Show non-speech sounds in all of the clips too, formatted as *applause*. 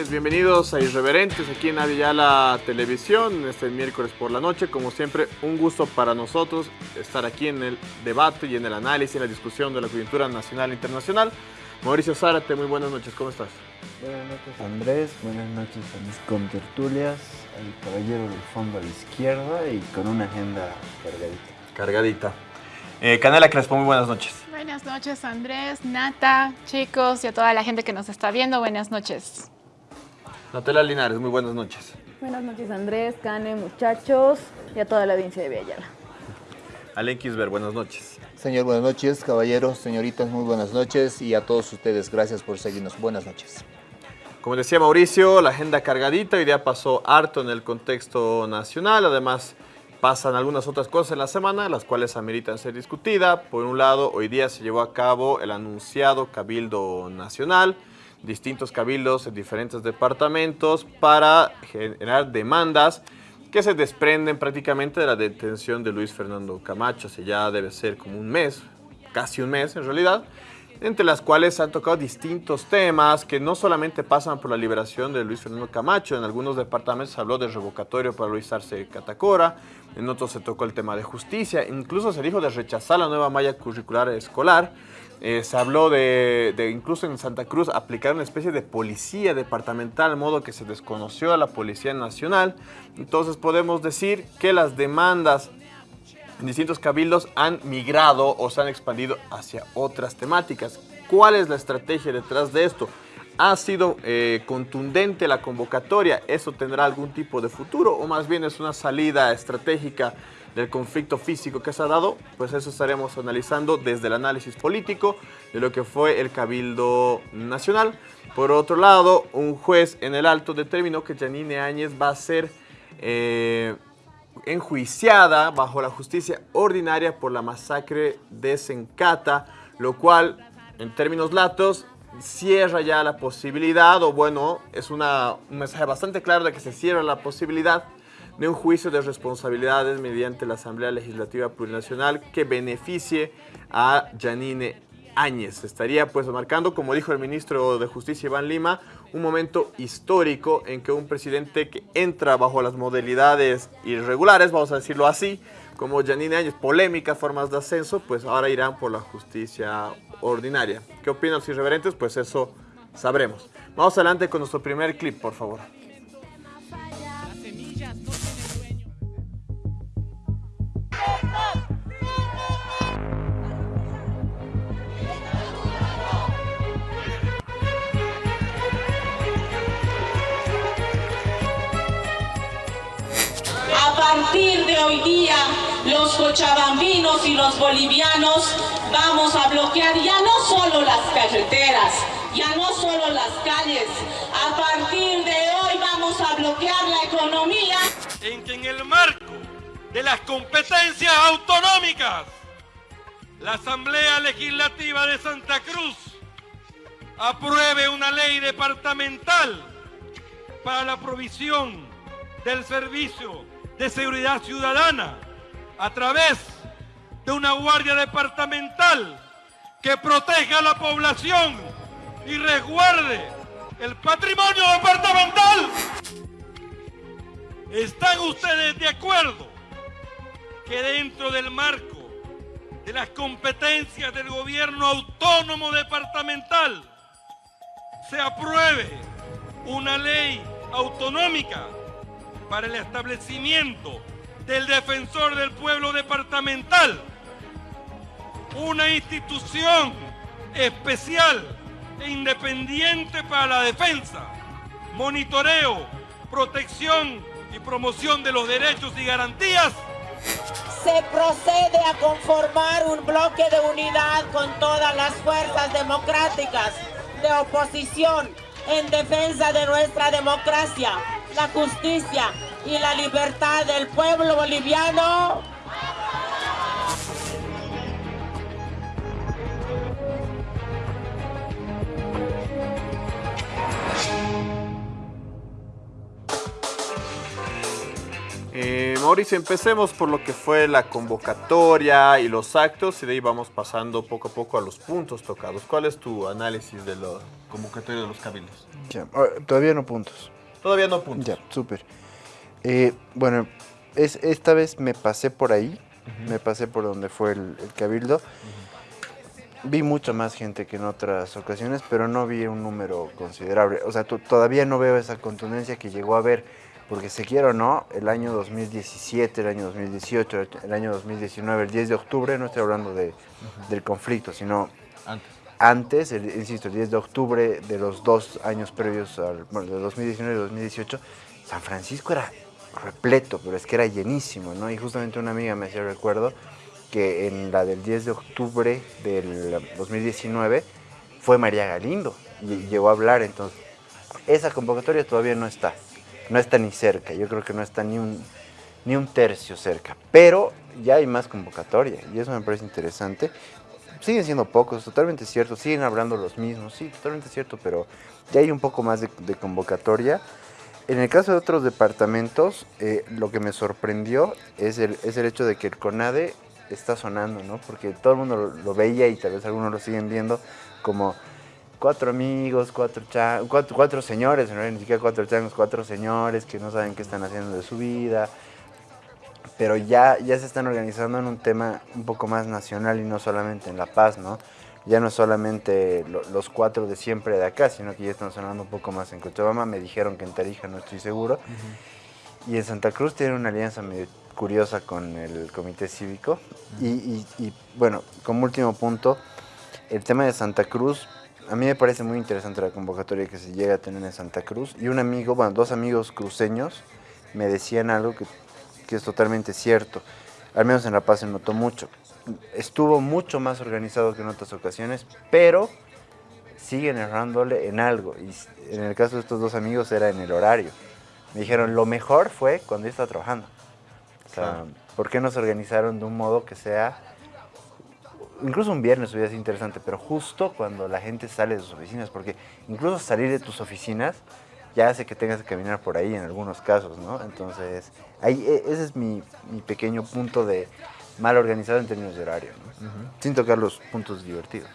noches. Bienvenidos a Irreverentes aquí en Aviala Televisión, este miércoles por la noche. Como siempre, un gusto para nosotros estar aquí en el debate y en el análisis, en la discusión de la coyuntura nacional e internacional. Mauricio Zárate, muy buenas noches, ¿cómo estás? Buenas noches Andrés, buenas noches a mis contertulias, al caballero del fondo a la izquierda y con una agenda cargadita. Cargadita. Eh, Canela Crespo, muy buenas noches. Buenas noches Andrés, Nata, chicos y a toda la gente que nos está viendo, buenas noches. Natela Linares, muy buenas noches. Buenas noches Andrés, Cane, muchachos y a toda la audiencia de Villayala. Alen Kisber, buenas noches. Señor, buenas noches. Caballeros, señoritas, muy buenas noches. Y a todos ustedes, gracias por seguirnos. Buenas noches. Como decía Mauricio, la agenda cargadita, hoy día pasó harto en el contexto nacional, además pasan algunas otras cosas en la semana, las cuales ameritan ser discutidas. Por un lado, hoy día se llevó a cabo el anunciado Cabildo Nacional, distintos cabildos en diferentes departamentos para generar demandas que se desprenden prácticamente de la detención de Luis Fernando Camacho, hace ya debe ser como un mes, casi un mes en realidad, entre las cuales se han tocado distintos temas que no solamente pasan por la liberación de Luis Fernando Camacho, en algunos departamentos se habló de revocatorio para Luis Arce Catacora, en otros se tocó el tema de justicia, incluso se dijo de rechazar la nueva malla curricular escolar, eh, se habló de, de, incluso en Santa Cruz aplicar una especie de policía departamental, modo que se desconoció a la Policía Nacional. Entonces podemos decir que las demandas distintos cabildos han migrado o se han expandido hacia otras temáticas. ¿Cuál es la estrategia detrás de esto? ¿Ha sido eh, contundente la convocatoria? ¿Eso tendrá algún tipo de futuro? ¿O más bien es una salida estratégica del conflicto físico que se ha dado? Pues eso estaremos analizando desde el análisis político de lo que fue el Cabildo Nacional. Por otro lado, un juez en el alto determinó que Janine Áñez va a ser eh, enjuiciada bajo la justicia ordinaria por la masacre de Sencata, lo cual, en términos latos, cierra ya la posibilidad, o bueno, es una, un mensaje bastante claro de que se cierra la posibilidad de un juicio de responsabilidades mediante la Asamblea Legislativa Plurinacional que beneficie a Janine Áñez. Estaría pues marcando, como dijo el ministro de Justicia Iván Lima, un momento histórico en que un presidente que entra bajo las modalidades irregulares, vamos a decirlo así, como Janine Áñez, polémicas formas de ascenso, pues ahora irán por la justicia ordinaria. ¿Qué opinan los irreverentes? Pues eso sabremos. Vamos adelante con nuestro primer clip, por favor. Partir de hoy día, los cochabambinos y los bolivianos vamos a bloquear ya no solo las carreteras, ya no solo las calles. A partir de hoy vamos a bloquear la economía. En que en el marco de las competencias autonómicas, la Asamblea Legislativa de Santa Cruz apruebe una ley departamental para la provisión del servicio de seguridad ciudadana a través de una guardia departamental que proteja a la población y resguarde el patrimonio departamental. ¿Están ustedes de acuerdo que dentro del marco de las competencias del gobierno autónomo departamental se apruebe una ley autonómica para el establecimiento del defensor del pueblo departamental, una institución especial e independiente para la defensa, monitoreo, protección y promoción de los derechos y garantías. Se procede a conformar un bloque de unidad con todas las fuerzas democráticas de oposición en defensa de nuestra democracia, la justicia y la libertad del pueblo boliviano. Eh, Mauricio, empecemos por lo que fue la convocatoria y los actos y de ahí vamos pasando poco a poco a los puntos tocados. ¿Cuál es tu análisis de la convocatoria de los cabildos? Ya, todavía no puntos. Todavía no puntos. Ya, súper. Eh, bueno, es, esta vez me pasé por ahí, me pasé por donde fue el, el cabildo. Vi mucha más gente que en otras ocasiones, pero no vi un número considerable. O sea, to- todavía no veo esa contundencia que llegó a haber, porque se quiera o no, el año 2017, el año 2018, el año 2019, el 10 de octubre, no estoy hablando de, del conflicto, sino Antes. Antes, insisto, el 10 de octubre de los dos años previos, al, bueno, de 2019 y 2018, San Francisco era repleto, pero es que era llenísimo, ¿no? Y justamente una amiga me hacía recuerdo que en la del 10 de octubre del 2019 fue María Galindo y llegó a hablar, entonces esa convocatoria todavía no está, no está ni cerca, yo creo que no está ni un, ni un tercio cerca, pero ya hay más convocatoria y eso me parece interesante. Siguen siendo pocos, totalmente cierto, siguen hablando los mismos, sí, totalmente cierto, pero ya hay un poco más de, convocatoria. En el caso de otros departamentos, eh, lo que me sorprendió es el, es el hecho de que el CONADE está sonando, ¿no? Porque todo el mundo lo, veía y tal vez algunos lo siguen viendo como cuatro amigos, cuatro, cha- cuatro, señores, realidad ni cuatro changos, cuatro señores que no saben qué están haciendo de su vida, pero ya, ya se están organizando en un tema un poco más nacional y no solamente en La Paz, ¿no? Ya no solamente lo- los cuatro de siempre de acá, sino que ya están sonando un poco más en Cochabamba. Me dijeron que en Tarija no estoy seguro. Y en Santa Cruz tienen una alianza medio curiosa con el Comité Cívico. y, y- y, bueno, como último punto, el tema de Santa Cruz, a mí me parece muy interesante la convocatoria que se llega a tener en Santa Cruz. Y un amigo, bueno, dos amigos cruceños me decían algo que, que es totalmente cierto. Al menos en La Paz se notó mucho. Estuvo mucho más organizado que en otras ocasiones, pero siguen errándole en algo. Y en el caso de estos dos amigos era en el horario. Me dijeron, lo mejor fue cuando yo estaba trabajando. O sea, Claro. ¿por qué no se organizaron de un modo que sea... Incluso un viernes hubiera sido interesante, pero justo cuando la gente sale de sus oficinas, porque incluso salir de tus oficinas ya hace que tengas que caminar por ahí en algunos casos, ¿no? Entonces, ahí, e- ese es mi, mi pequeño punto de mal organizado en términos de horario, ¿no? Sin tocar los puntos divertidos.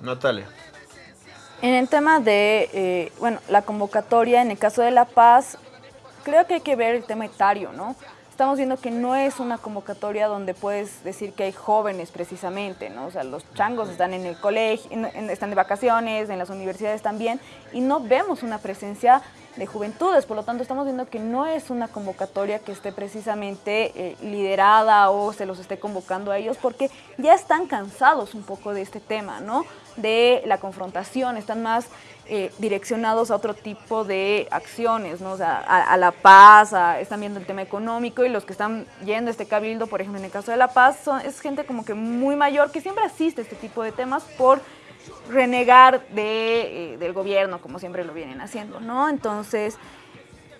Natalia. En el tema de, eh, bueno, la convocatoria, en el caso de La Paz, creo que hay que ver el tema etario, ¿no? Estamos viendo que no es una convocatoria donde puedes decir que hay jóvenes precisamente, ¿no? O sea, los changos están en el colegio, en- están de vacaciones, en las universidades también, y no vemos una presencia de juventudes, por lo tanto estamos viendo que no es una convocatoria que esté precisamente eh, liderada o se los esté convocando a ellos, porque ya están cansados un poco de este tema, ¿no? De la confrontación, están más eh, direccionados a otro tipo de acciones, ¿no? O sea, a, la paz, a- están viendo el tema económico y los que están yendo a este cabildo, por ejemplo, en el caso de la paz, son, es gente como que muy mayor que siempre asiste a este tipo de temas por renegar de, eh, del gobierno, como siempre lo vienen haciendo, ¿no? Entonces,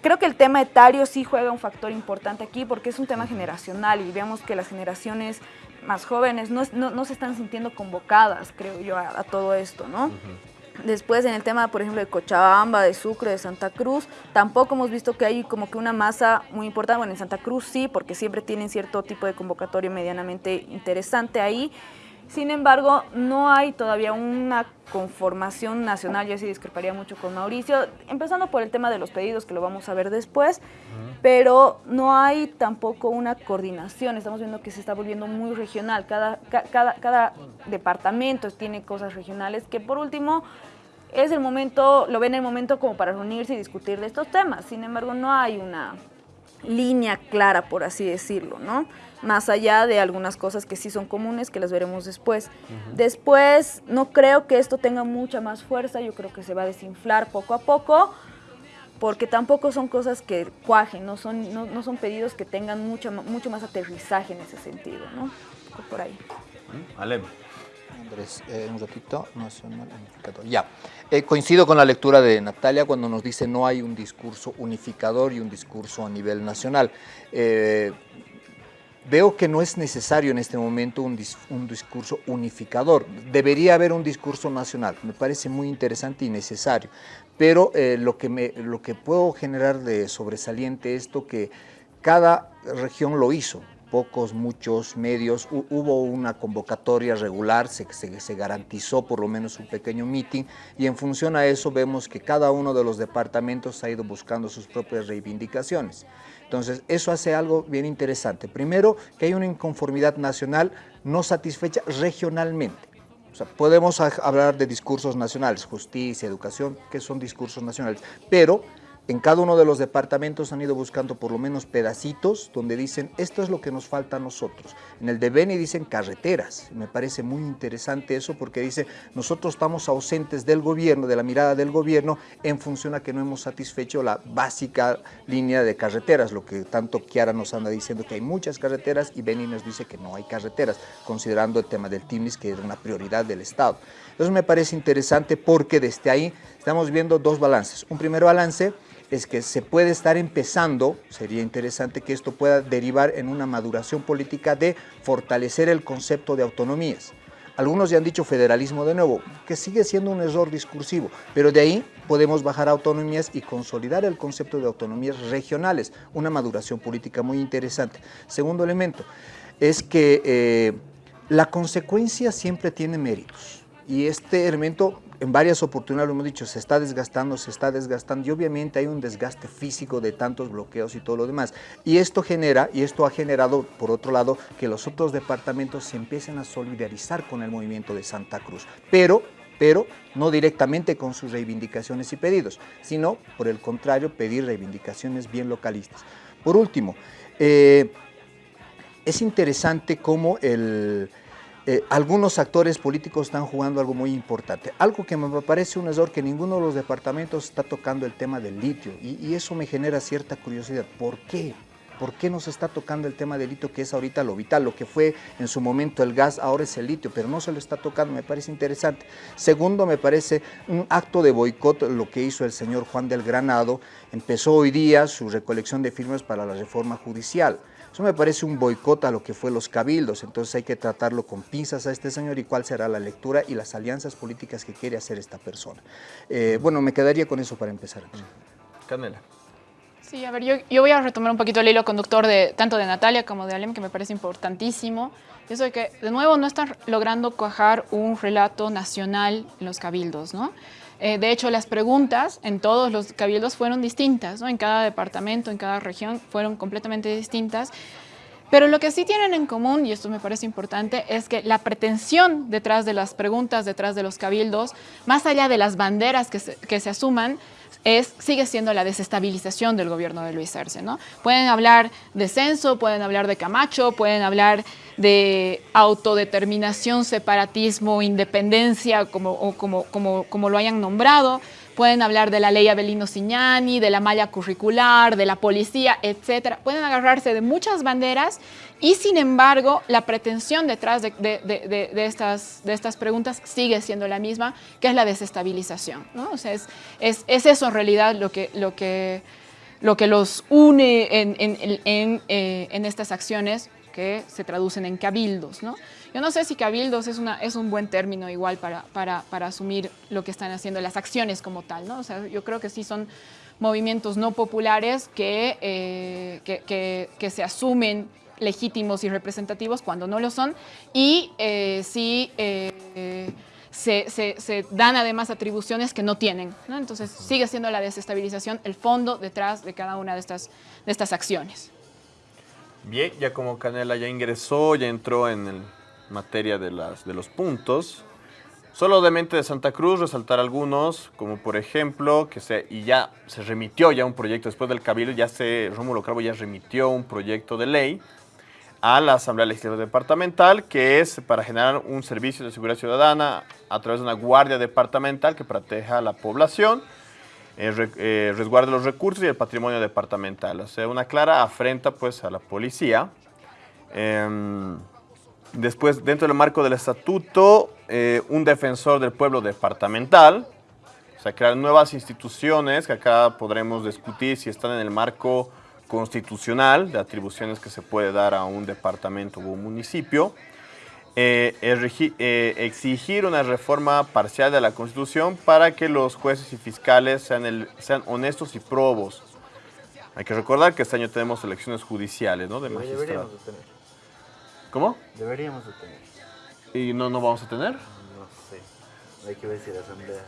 creo que el tema etario sí juega un factor importante aquí porque es un tema generacional y vemos que las generaciones más jóvenes no, no- se están sintiendo convocadas, creo yo, a todo esto, ¿no? Después en el tema, por ejemplo, de Cochabamba, de Sucre, de Santa Cruz, tampoco hemos visto que hay como que una masa muy importante. Bueno, en Santa Cruz sí, porque siempre tienen cierto tipo de convocatoria medianamente interesante ahí. Sin embargo, no hay todavía una conformación nacional, yo sí discreparía mucho con Mauricio, empezando por el tema de los pedidos, que lo vamos a ver después, pero no hay tampoco una coordinación, estamos viendo que se está volviendo muy regional, cada, ca- cada, cada departamento tiene cosas regionales que por último es el momento, lo ven el momento como para reunirse y discutir de estos temas, sin embargo no hay una línea clara, por así decirlo, ¿no? Más allá de algunas cosas que sí son comunes, que las veremos después. Después, no creo que esto tenga mucha más fuerza, yo creo que se va a desinflar poco a poco, porque tampoco son cosas que cuajen, no son, no, no son pedidos que tengan mucho, mucho más aterrizaje en ese sentido, ¿no? Por ahí. Alem. Andrés, eh, un ratito, nacional unificador. Ya, Eh, coincido con la lectura de Natalia cuando nos dice no hay un discurso unificador y un discurso a nivel nacional. Eh, veo que no es necesario en este momento un, dis- un discurso unificador. Debería haber un discurso nacional. Me parece muy interesante y necesario. Pero eh, lo, que puedo generar de sobresaliente es esto que cada región lo hizo, pocos, muchos medios, hubo una convocatoria regular, se, se, garantizó por lo menos un pequeño meeting y en función a eso vemos que cada uno de los departamentos ha ido buscando sus propias reivindicaciones. Entonces, eso hace algo bien interesante. Primero, que hay una inconformidad nacional no satisfecha regionalmente. O sea, podemos hablar de discursos nacionales, justicia, educación, que son discursos nacionales, pero en cada uno de los departamentos han ido buscando por lo menos pedacitos donde dicen esto es lo que nos falta a nosotros. En el de Beni dicen carreteras. Me parece muy interesante eso porque dice nosotros estamos ausentes del gobierno, de la mirada del gobierno en función a que no hemos satisfecho la básica línea de carreteras, lo que tanto Kiara nos anda diciendo que hay muchas carreteras y Beni nos dice que no hay carreteras, considerando el tema del TIMNIS que era una prioridad del Estado. Entonces me parece interesante porque desde ahí estamos viendo dos balances. Un primer balance es que se puede estar empezando, sería interesante que esto pueda derivar en una maduración política de fortalecer el concepto de autonomías. Algunos ya han dicho federalismo de nuevo, que sigue siendo un error discursivo, pero de ahí podemos bajar autonomías y consolidar el concepto de autonomías regionales, una maduración política muy interesante. Segundo elemento, es que eh, la consecuencia siempre tiene méritos y este elemento en varias oportunidades lo hemos dicho, se está desgastando, se está desgastando y obviamente hay un desgaste físico de tantos bloqueos y todo lo demás. Y esto genera, y esto ha generado, por otro lado, que los otros departamentos se empiecen a solidarizar con el movimiento de Santa Cruz. Pero pero no directamente con sus reivindicaciones y pedidos, sino, por el contrario, pedir reivindicaciones bien localistas. Por último, eh, es interesante cómo el, eh, algunos actores políticos están jugando algo muy importante. Algo que me parece un error que ninguno de los departamentos está tocando el tema del litio y, eso me genera cierta curiosidad. ¿Por qué? ¿Por qué no se está tocando el tema del litio que es ahorita lo vital? Lo que fue en su momento el gas, ahora es el litio, pero no se lo está tocando, me parece interesante. Segundo, me parece un acto de boicot lo que hizo el señor Juan del Granado. Empezó hoy día su recolección de firmas para la reforma judicial. Eso me parece un boicot a lo que fue los cabildos, entonces hay que tratarlo con pinzas a este señor y cuál será la lectura y las alianzas políticas que quiere hacer esta persona. Eh, bueno, me quedaría con eso para empezar. Canela. Sí, a ver, yo, yo, voy a retomar un poquito el hilo conductor de tanto de Natalia como de Alem, que me parece importantísimo. Eso de que, de nuevo, no están logrando cuajar un relato nacional en los cabildos, ¿no? Eh, de hecho, las preguntas en todos los cabildos fueron distintas, ¿no? en cada departamento, en cada región, fueron completamente distintas. Pero lo que sí tienen en común, y esto me parece importante, es que la pretensión detrás de las preguntas, detrás de los cabildos, más allá de las banderas que se, que se asuman, es, sigue siendo la desestabilización del gobierno de Luis Arce. ¿no? Pueden hablar de censo, pueden hablar de Camacho, pueden hablar de autodeterminación, separatismo, independencia, como, como, como, como lo hayan nombrado, pueden hablar de la ley Abelino Signani, de la malla curricular, de la policía, etcétera. Pueden agarrarse de muchas banderas y sin embargo la pretensión detrás de, estas, de estas preguntas sigue siendo la misma, que es la desestabilización. ¿no? O sea, es, es, eso en realidad lo que, lo que, lo que los une en, en, eh, en estas acciones que se traducen en cabildos. ¿no? Yo no sé si cabildos es, una, es un buen término igual para, para, para, asumir lo que están haciendo, las acciones como tal. ¿no? O sea, yo creo que sí son movimientos no populares que, eh, que, que, se asumen legítimos y representativos cuando no lo son y eh, sí eh, se, se, se, dan además atribuciones que no tienen. ¿no? Entonces sigue siendo la desestabilización el fondo detrás de cada una de estas, de estas acciones. Bien, ya como Canela ya ingresó, ya entró en materia de, las, de los puntos, solo de mente de Santa Cruz resaltar algunos, como por ejemplo, que se, y ya se remitió ya un proyecto después del Cabildo, ya se, Rómulo Cravo ya remitió un proyecto de ley a la Asamblea Legislativa Departamental, que es para generar un servicio de seguridad ciudadana a través de una guardia departamental que proteja a la población, eh, eh, resguarde los recursos y el patrimonio departamental. O sea, una clara afrenta pues a la policía. Em, después, dentro del marco del estatuto, eh, un defensor del pueblo departamental. O sea, crear nuevas instituciones que acá podremos discutir si están en el marco constitucional de atribuciones que se puede dar a un departamento o un municipio. Eh, eh, exigir una reforma parcial de la Constitución para que los jueces y fiscales sean, sean honestos y probos. Hay que recordar que este año tenemos elecciones judiciales, ¿no? De Deberíamos magistrados. de tener. ¿Cómo? Deberíamos de tener. ¿Y no, no vamos a tener? No sé. Hay que ver si la asamblea...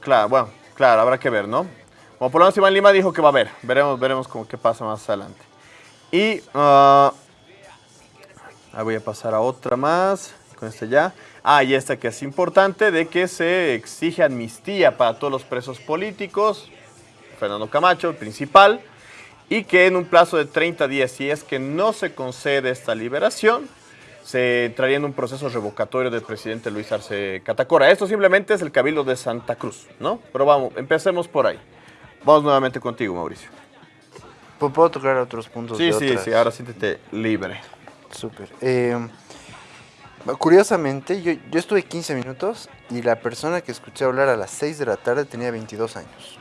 Claro, bueno, claro, habrá que ver, ¿no? Como por lo menos Iván Lima dijo que va a haber. Veremos, veremos cómo qué pasa más adelante. Y ah, ahí voy a pasar a otra más. Con este ya. Ah, y esta que es importante, de que se exige amnistía para todos los presos políticos. Fernando Camacho, el principal. Y que en un plazo de 30 días, si es que no se concede esta liberación, se entraría en un proceso revocatorio del presidente Luis Arce Catacora. Esto simplemente es el Cabildo de Santa Cruz, ¿no? Pero vamos, empecemos por ahí. Vamos nuevamente contigo, Mauricio. ¿Puedo- ¿Puedo tocar otros puntos? Sí, de sí, otras? sí, ahora siéntete libre. Súper. Eh, curiosamente, yo, yo estuve 15 minutos y la persona que escuché hablar a las 6 de la tarde tenía 22 años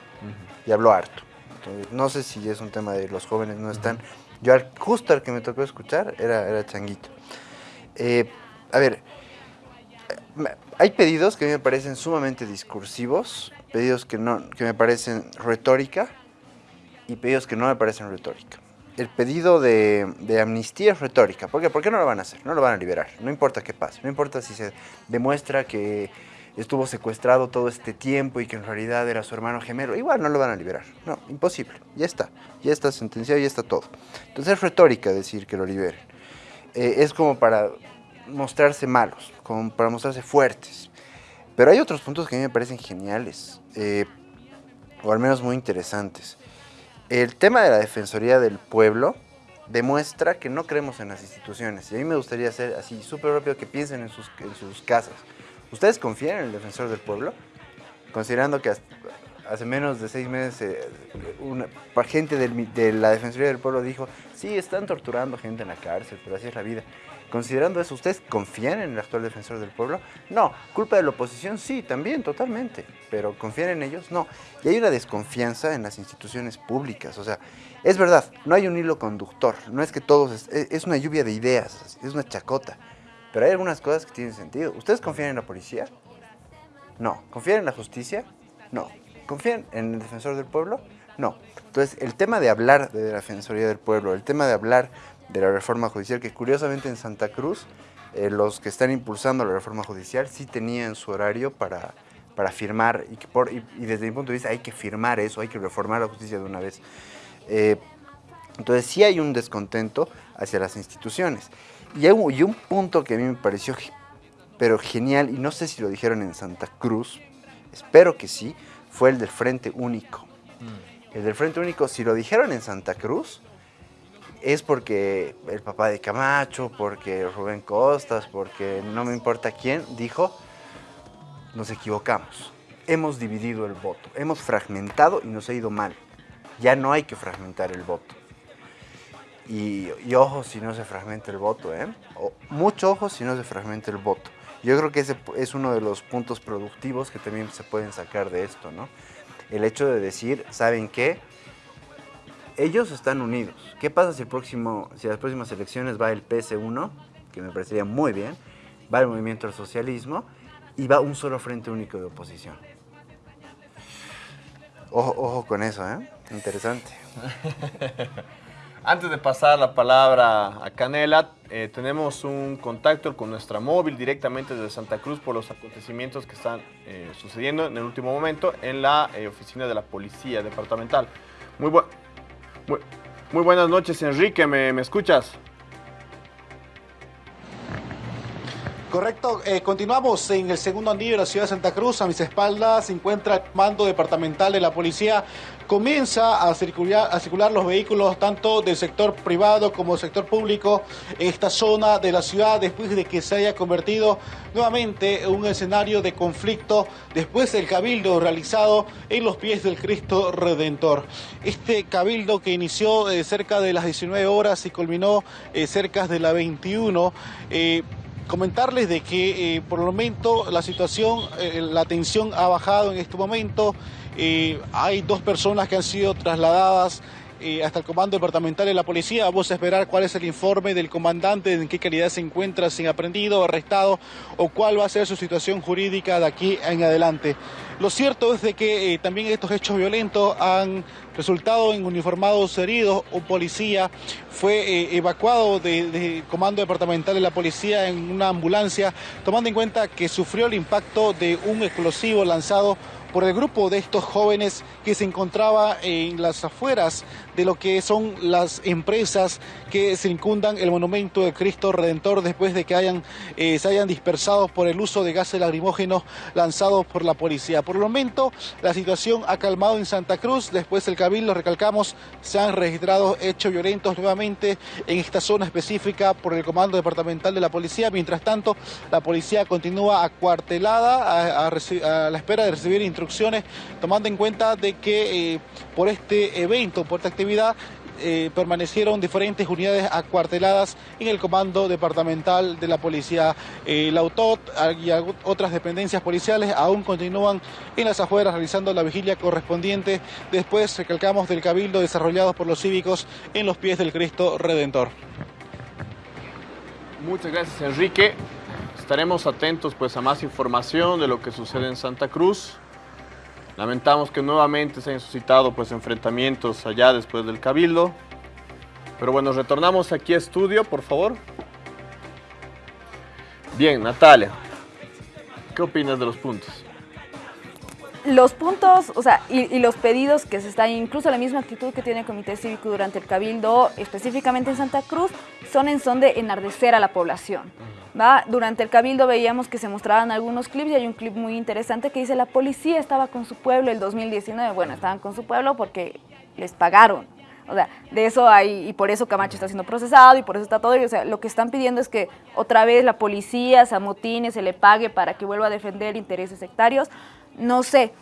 y habló harto. Entonces, no sé si es un tema de los jóvenes no están. Yo al- justo al que me tocó escuchar era, era Changuito. Eh, a ver, hay pedidos que a mí me parecen sumamente discursivos, pedidos que, no, que me parecen retórica y pedidos que no me parecen retórica. El pedido de, amnistía es retórica. ¿Por qué? ¿Por qué no lo van a hacer? No lo van a liberar. No importa qué pase. No importa si se demuestra que estuvo secuestrado todo este tiempo y que en realidad era su hermano gemelo. Igual no lo van a liberar. No, imposible. Ya está. Ya está sentenciado, ya está todo. Entonces es retórica decir que lo liberen. Eh, es como para mostrarse malos, como para mostrarse fuertes. Pero hay otros puntos que a mí me parecen geniales, eh, o al menos muy interesantes. El tema de la Defensoría del Pueblo demuestra que no creemos en las instituciones. Y a mí me gustaría hacer así súper rápido que piensen en sus, en sus casas. ¿Ustedes confían en el Defensor del Pueblo? Considerando que hasta- hace menos de seis meses eh, una gente de la Defensoría del Pueblo dijo, sí, están torturando gente en la cárcel, pero así es la vida. Considerando eso, ¿ustedes confían en el actual Defensor del Pueblo? No. ¿Culpa de la oposición? Sí, también, totalmente. Pero ¿confían en ellos? No. Y hay una desconfianza en las instituciones públicas. O sea, es verdad, no hay un hilo conductor. No es que todos... Es, es- es una lluvia de ideas, es una chacota. Pero hay algunas cosas que tienen sentido. ¿Ustedes confían en la policía? No. ¿Confían en la justicia? No. ¿Confían en el defensor del pueblo? No. Entonces, el tema de hablar de la Defensoría del Pueblo, el tema de hablar de la reforma judicial, que curiosamente en Santa Cruz, eh, los que están impulsando la reforma judicial sí tenían su horario para, para firmar, y, desde mi punto de vista hay que firmar eso, hay que reformar la justicia de una vez. Eh, entonces sí hay un descontento hacia las instituciones. Y hay un, punto que a mí me pareció pero genial, y no sé si lo dijeron en Santa Cruz, espero que sí, fue el del Frente Único. El del Frente Único, si lo dijeron en Santa Cruz, es porque el papá de Camacho, porque Rubén Costas, porque no me importa quién, dijo, nos equivocamos. Hemos dividido el voto, hemos fragmentado y nos ha ido mal. Ya no hay que fragmentar el voto. Y, y ojo si no se fragmenta el voto, ¿eh? O- mucho ojo si no se fragmenta el voto. Yo creo que ese es uno de los puntos productivos que también se pueden sacar de esto, ¿no? El hecho de decir, ¿saben qué? Ellos están unidos. ¿Qué pasa si, el próximo, si las próximas elecciones va el PS1, que me parecería muy bien, va el Movimiento al Socialismo y va un solo frente único de oposición? Ojo, ojo con eso, ¿eh? Interesante. *laughs* Antes de pasar la palabra a Canela, eh, tenemos un contacto con nuestra móvil directamente desde Santa Cruz por los acontecimientos que están eh, sucediendo en el último momento en la eh, oficina de la Policía Departamental. Muy, bu- muy, buenas noches, Enrique, ¿me, me escuchas? Correcto, eh, continuamos en el segundo anillo de la ciudad de Santa Cruz. A mis espaldas se encuentra el mando departamental de la policía. Comienza a circular, a circular los vehículos tanto del sector privado como del sector público en esta zona de la ciudad después de que se haya convertido nuevamente en un escenario de conflicto después del cabildo realizado en los pies del Cristo Redentor. Este cabildo que inició eh, cerca de las 19 horas y culminó eh, cerca de las 21. Comentarles de que eh, por el momento la situación, eh, la tensión ha bajado en este momento. Eh, hay dos personas que han sido trasladadas hasta el comando departamental de la policía. Vamos a esperar cuál es el informe del comandante, en qué calidad se encuentra, sin aprendido, arrestado o cuál va a ser su situación jurídica de aquí en adelante. Lo cierto es de que eh, también estos hechos violentos han resultado en uniformados heridos. Un policía fue eh, evacuado del comando departamental de la policía en una ambulancia, tomando en cuenta que sufrió el impacto de un explosivo lanzado por el grupo de estos jóvenes que se encontraba en las afueras de lo que son las empresas que circundan el monumento de Cristo Redentor después de que hayan, eh, se hayan dispersado por el uso de gases lacrimógenos lanzados por la policía. Por el momento, la situación ha calmado en Santa Cruz. Después del cabildo, recalcamos, se han registrado hechos violentos nuevamente en esta zona específica por el Comando Departamental de la Policía. Mientras tanto, la policía continúa acuartelada a, la espera de recibir instrucciones, tomando en cuenta de que eh, por este evento, por esta actividad, eh, permanecieron diferentes unidades acuarteladas en el comando departamental de la policía. Eh, la UTOT y otras dependencias policiales aún continúan en las afueras realizando la vigilia correspondiente. Después recalcamos del cabildo desarrollado por los cívicos en los pies del Cristo Redentor. Muchas gracias Enrique. Estaremos atentos pues a más información de lo que sucede en Santa Cruz. Lamentamos que nuevamente se hayan suscitado pues, enfrentamientos allá después del Cabildo. Pero bueno, retornamos aquí a estudio, por favor. Bien, Natalia, ¿qué opinas de los puntos? Los puntos, o sea, y, y, los pedidos que se están, incluso la misma actitud que tiene el Comité Cívico durante el Cabildo, específicamente en Santa Cruz, son en son de enardecer a la población. Durante el cabildo veíamos que se mostraban algunos clips y hay un clip muy interesante que dice la policía estaba con su pueblo el 2019. Bueno, estaban con su pueblo porque les pagaron. O sea, de eso hay, y por eso Camacho está siendo procesado y por eso está todo. o sea, lo que están pidiendo es que otra vez la policía se amotine, se le pague para que vuelva a defender intereses sectarios. No sé,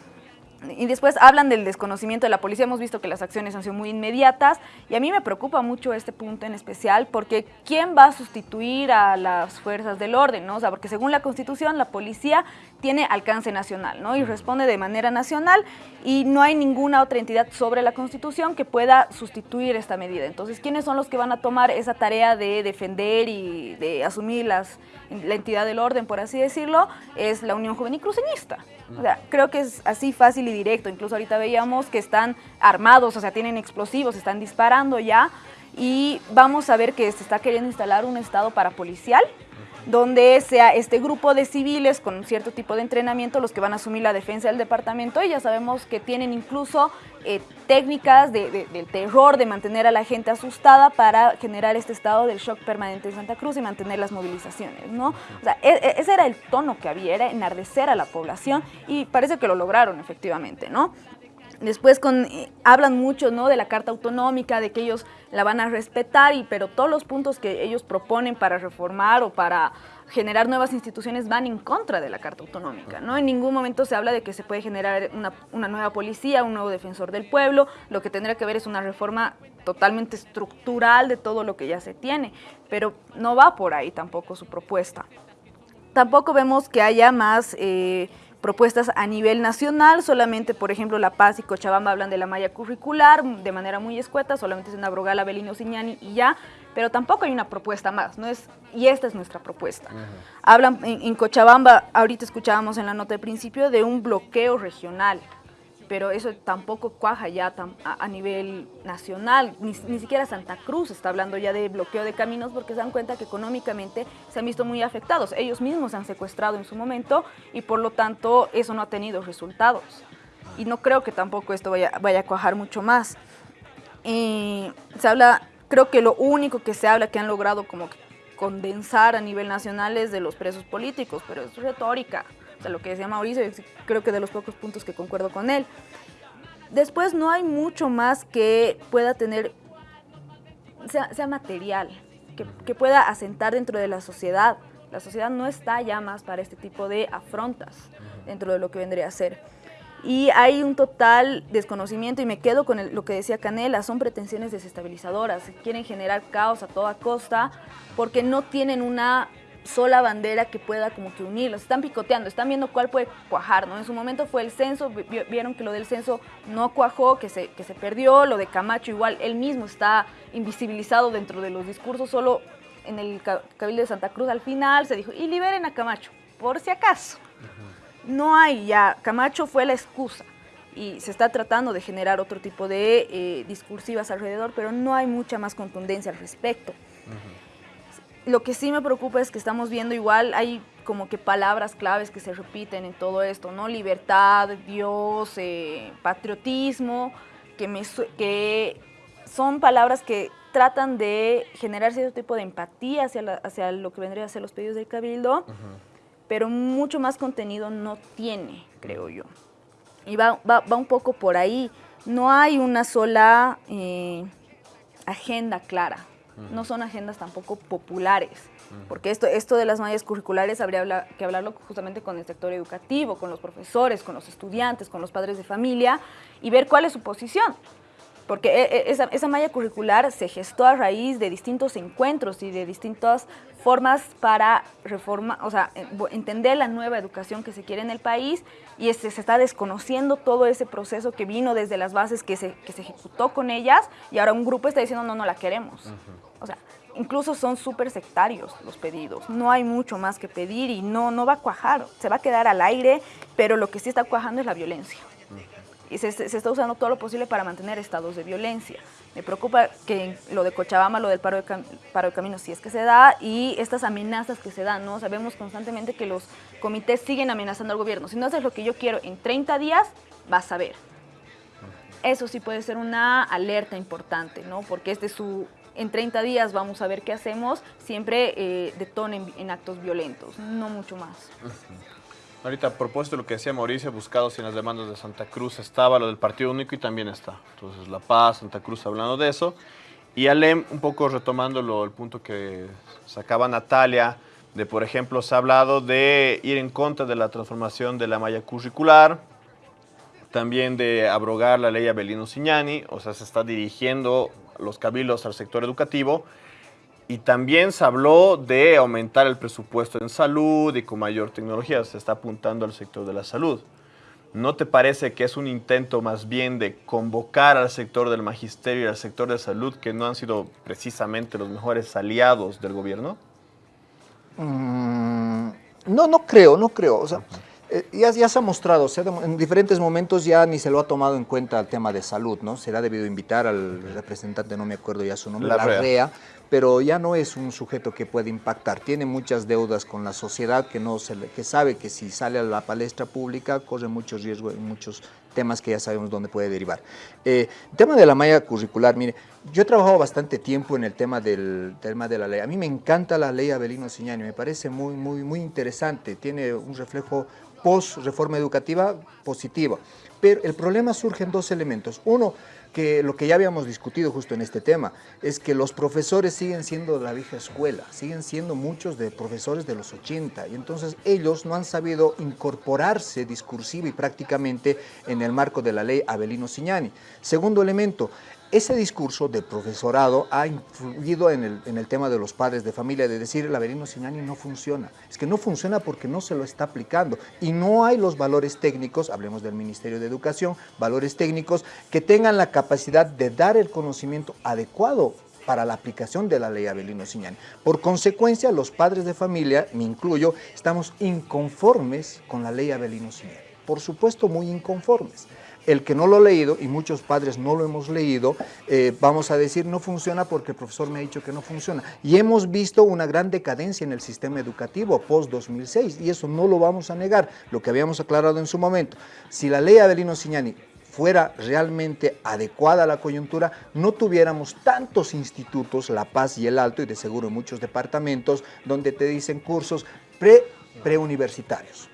y después hablan del desconocimiento de la policía, hemos visto que las acciones han sido muy inmediatas y a mí me preocupa mucho este punto en especial porque ¿quién va a sustituir a las fuerzas del orden? ¿no? O sea, porque según la Constitución la policía tiene alcance nacional ¿no? y responde de manera nacional y no hay ninguna otra entidad sobre la Constitución que pueda sustituir esta medida. Entonces, ¿quiénes son los que van a tomar esa tarea de defender y de asumir las, la entidad del orden, por así decirlo? Es la Unión Juvenil Cruceñista. O sea, creo que es así fácil y directo. Incluso ahorita veíamos que están armados, o sea, tienen explosivos, están disparando ya. Y vamos a ver que se está queriendo instalar un estado parapolicial donde sea este grupo de civiles con cierto tipo de entrenamiento los que van a asumir la defensa del departamento y ya sabemos que tienen incluso eh, técnicas del terror, de mantener a la gente asustada para generar este estado del shock permanente en Santa Cruz y mantener las movilizaciones, ¿no? O sea, e, e, ese era el tono que había, era enardecer a la población y parece que lo lograron efectivamente, ¿no? Después con, eh, hablan mucho ¿no? de la Carta Autonómica, de que ellos la van a respetar, y, pero todos los puntos que ellos proponen para reformar o para generar nuevas instituciones van en contra de la Carta Autonómica. ¿no? En ningún momento se habla de que se puede generar una, una nueva policía, un nuevo defensor del pueblo. Lo que tendría que ver es una reforma totalmente estructural de todo lo que ya se tiene, pero no va por ahí tampoco su propuesta. Tampoco vemos que haya más... Eh, propuestas a nivel nacional, solamente por ejemplo La Paz y Cochabamba hablan de la malla curricular de manera muy escueta, solamente es una brogala Belino Siñani y ya, pero tampoco hay una propuesta más, ¿no? es Y esta es nuestra propuesta. Hablan en, en Cochabamba, ahorita escuchábamos en la nota de principio, de un bloqueo regional, pero eso tampoco cuaja ya a, nivel nacional, ni, siquiera Santa Cruz está hablando ya de bloqueo de caminos porque se dan cuenta que económicamente se han visto muy afectados. Ellos mismos se han secuestrado en su momento y por lo tanto eso no ha tenido resultados. Y no creo que tampoco esto vaya, vaya a cuajar mucho más. se habla, creo que lo único que se habla que han logrado como condensar a nivel nacional es de los presos políticos, pero es retórica lo que decía Mauricio, creo que de los pocos puntos que concuerdo con él. Después no hay mucho más que pueda tener, sea, material, que, que, pueda asentar dentro de la sociedad. La sociedad no está ya más para este tipo de afrontas dentro de lo que vendría a ser. Y hay un total desconocimiento y me quedo con lo que decía Canela, son pretensiones desestabilizadoras, quieren generar caos a toda costa porque no tienen una sola bandera que pueda como que unirlos. Están picoteando, están viendo cuál puede cuajar, ¿no? En su momento fue el censo, vieron que lo del censo no cuajó, que se, que se perdió, lo de Camacho igual, él mismo está invisibilizado dentro de los discursos, solo en el Cabildo de Santa Cruz al final se dijo, y liberen a Camacho, por si acaso. No hay ya, Camacho fue la excusa. y se está tratando de generar otro tipo de eh, discursivas alrededor, pero no hay mucha más contundencia al respecto. Lo que sí me preocupa es que estamos viendo igual, hay como que palabras claves que se repiten en todo esto, ¿no? Libertad, Dios, eh, patriotismo, que, me, que son palabras que tratan de generar cierto tipo de empatía hacia, hacia lo que vendría a ser los pedidos del Cabildo, pero mucho más contenido no tiene, creo yo. Y va, va, va un poco por ahí. No hay una sola eh, agenda clara. No son agendas tampoco populares. Porque esto, esto de las mallas curriculares habría que hablarlo justamente con el sector educativo, con los profesores, con los estudiantes, con los padres de familia y ver cuál es su posición porque e, e, esa, esa, malla curricular se gestó a raíz de distintos encuentros y de distintas formas para reforma, o sea, entender la nueva educación que se quiere en el país y se, se está desconociendo todo ese proceso que vino desde las bases que se, que se ejecutó con ellas y ahora un grupo está diciendo no, no la queremos. O sea, incluso son súper sectarios los pedidos, no hay mucho más que pedir y no, no va a cuajar, se va a quedar al aire, pero lo que sí está cuajando es la violencia y se, está usando todo lo posible para mantener estados de violencia. Me preocupa que lo de Cochabamba, lo del paro de, paro de caminos, si es que se da, y estas amenazas que se dan, ¿no? Sabemos constantemente que los comités siguen amenazando al gobierno. Si no haces lo que yo quiero en 30 días, vas a ver. Eso sí puede ser una alerta importante, ¿no? Porque este su en 30 días vamos a ver qué hacemos, siempre eh, detonen en actos violentos, no mucho más. Ahorita, a propósito lo que decía Mauricio, buscados en las demandas de Santa Cruz estaba lo del Partido Único y también está. Entonces, La Paz, Santa Cruz hablando de eso. Y Alem, un poco retomando el punto que sacaba Natalia, de por ejemplo, se ha hablado de ir en contra de la transformación de la malla curricular, también de abrogar la ley Abelino Signani, o sea, se está dirigiendo los cabildos al sector educativo, y también se habló de aumentar el presupuesto en salud y con mayor tecnología. Se está apuntando al sector de la salud. ¿No te parece que es un intento más bien de convocar al sector del magisterio y al sector de salud que no han sido precisamente los mejores aliados del gobierno? Mm, no, no creo, no creo. O sea, eh, ya, ya, se ha mostrado, en diferentes momentos ya ni se lo ha tomado en cuenta el tema de salud, ¿no? Se le ha debido invitar al representante, no me acuerdo ya su nombre, la, REA, pero ya no es un sujeto que puede impactar. Tiene muchas deudas con la sociedad que, no se que sabe que si sale a la palestra pública corre muchos riesgos en muchos temas que ya sabemos dónde puede derivar. Eh, el tema de la malla curricular, mire, yo he trabajado bastante tiempo en el tema del tema de la ley. A mí me encanta la ley Abelino Siñani, me parece muy, muy, muy interesante. Tiene un reflejo post-reforma educativa positiva. Pero el problema surge en dos elementos. Uno, que lo que ya habíamos discutido justo en este tema, es que los profesores siguen siendo de la vieja escuela, siguen siendo muchos de profesores de los 80, y entonces ellos no han sabido incorporarse discursiva y prácticamente en el marco de la ley Abelino Signani. Segundo elemento, ese discurso del profesorado ha influido en el, tema de los padres de familia, de decir el Averino Sinani no funciona. Es que no funciona porque no se lo está aplicando y no hay los valores técnicos, hablemos del Ministerio de Educación, valores técnicos que tengan la capacidad de dar el conocimiento adecuado para la aplicación de la ley Abelino Signani. Por consecuencia, los padres de familia, me incluyo, estamos inconformes con la ley Abelino Signani. Por supuesto, muy inconformes el que no lo ha leído, y muchos padres no lo hemos leído, eh, vamos a decir no funciona porque el profesor me ha dicho que no funciona. Y hemos visto una gran decadencia en el sistema educativo post-2006, y eso no lo vamos a negar, lo que habíamos aclarado en su momento. Si la ley Adelino Signani fuera realmente adecuada a la coyuntura, no tuviéramos tantos institutos, La Paz y El Alto, y de seguro muchos departamentos, donde te dicen cursos pre preuniversitarios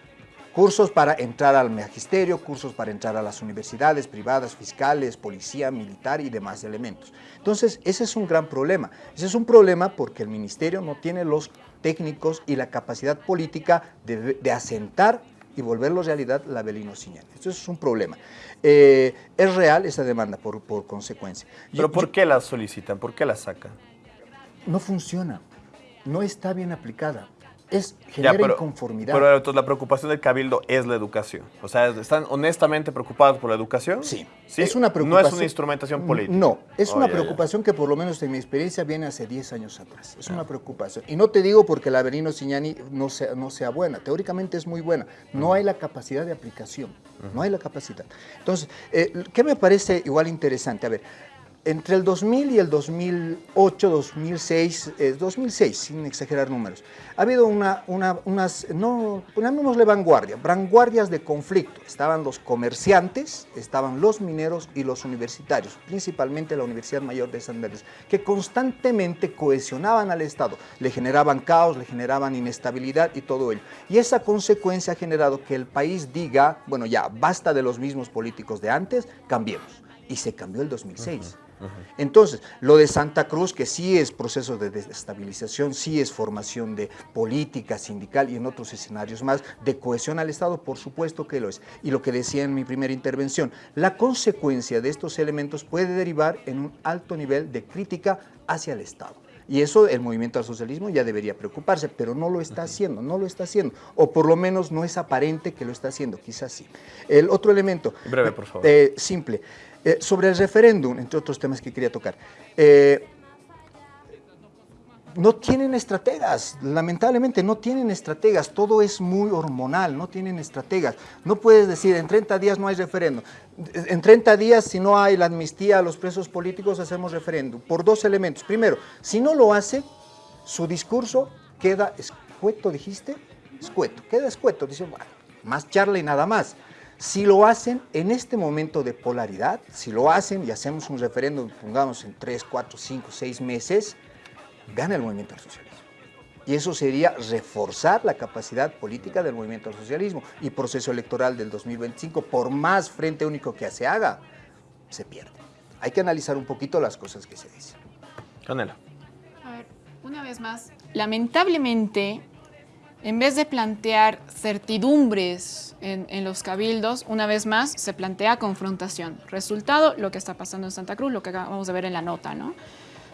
cursos para entrar al magisterio, cursos para entrar a las universidades privadas, fiscales, policía, militar y demás elementos. Entonces, ese es un gran problema. Ese es un problema porque el ministerio no tiene los técnicos y la capacidad política de, asentar y volverlo realidad la Belino Siñán. Eso es un problema. Eh, es real esa demanda por, por consecuencia. ¿Pero por qué la solicitan? ¿Por qué la sacan? No funciona. No está bien aplicada es Ya, genera pero, inconformidad. pero entonces la preocupación del cabildo es la educación. O sea, ¿están honestamente preocupados por la educación? Sí. ¿Sí? Es una No preocupación. es una instrumentación política. No, es Oh, una ya, ya. preocupación que por lo menos en mi experiencia viene hace 10 años atrás. Es una preocupación. Y no te digo porque la Avelino Signani no sea, no sea buena. Teóricamente es muy buena. No hay la capacidad de aplicación. No hay la capacidad. Entonces, eh, ¿qué me parece igual interesante? A ver, entre el 2000 y el 2008, 2006, eh, 2006, sin exagerar números, ha habido una, una- unas, no, llamémosle vanguardia, vanguardias de conflicto. Estaban los comerciantes, estaban los mineros y los universitarios, principalmente la Universidad Mayor de San Andrés, que constantemente cohesionaban al Estado, le generaban caos, le generaban inestabilidad y todo ello. Y esa consecuencia ha generado que el país diga, bueno, ya, basta de los mismos políticos de antes, cambiemos. Y se cambió el 2006. Entonces, lo de Santa Cruz, que sí es proceso de desestabilización, sí es formación de política sindical y en otros escenarios más, de cohesión al Estado, por supuesto que lo es. Y lo que decía en mi primera intervención, la consecuencia de estos elementos puede derivar en un alto nivel de crítica hacia el Estado. Y eso el movimiento al socialismo ya debería preocuparse, pero no lo está haciendo, no lo está haciendo. O por lo menos no es aparente que lo está haciendo, quizás sí. El otro elemento, Breve, por favor. eh, simple, Eh, sobre el referéndum, entre otros temas que quería tocar. eh, no tienen estrategas, lamentablemente no tienen estrategas, todo es muy hormonal, no tienen estrategas. No puedes decir, en 30 días no hay referéndum, en 30 días si no hay la amnistía a los presos políticos hacemos referéndum, por dos elementos. Primero, si no lo hace, su discurso queda escueto, dijiste, escueto, queda escueto, dice, bueno, más charla y nada más. Si lo hacen en este momento de polaridad, si lo hacen y hacemos un referéndum, pongamos en 3, 4, 5, 6 meses, gana el movimiento al socialismo. Y eso sería reforzar la capacidad política del movimiento al socialismo. Y proceso electoral del 2025, por más frente único que se haga, se pierde. Hay que analizar un poquito las cosas que se dicen. Canela. A ver, una vez más, lamentablemente, en vez de plantear certidumbres en, en los cabildos, una vez más se plantea confrontación. Resultado, lo que está pasando en Santa Cruz, lo que acabamos de ver en la nota, ¿no?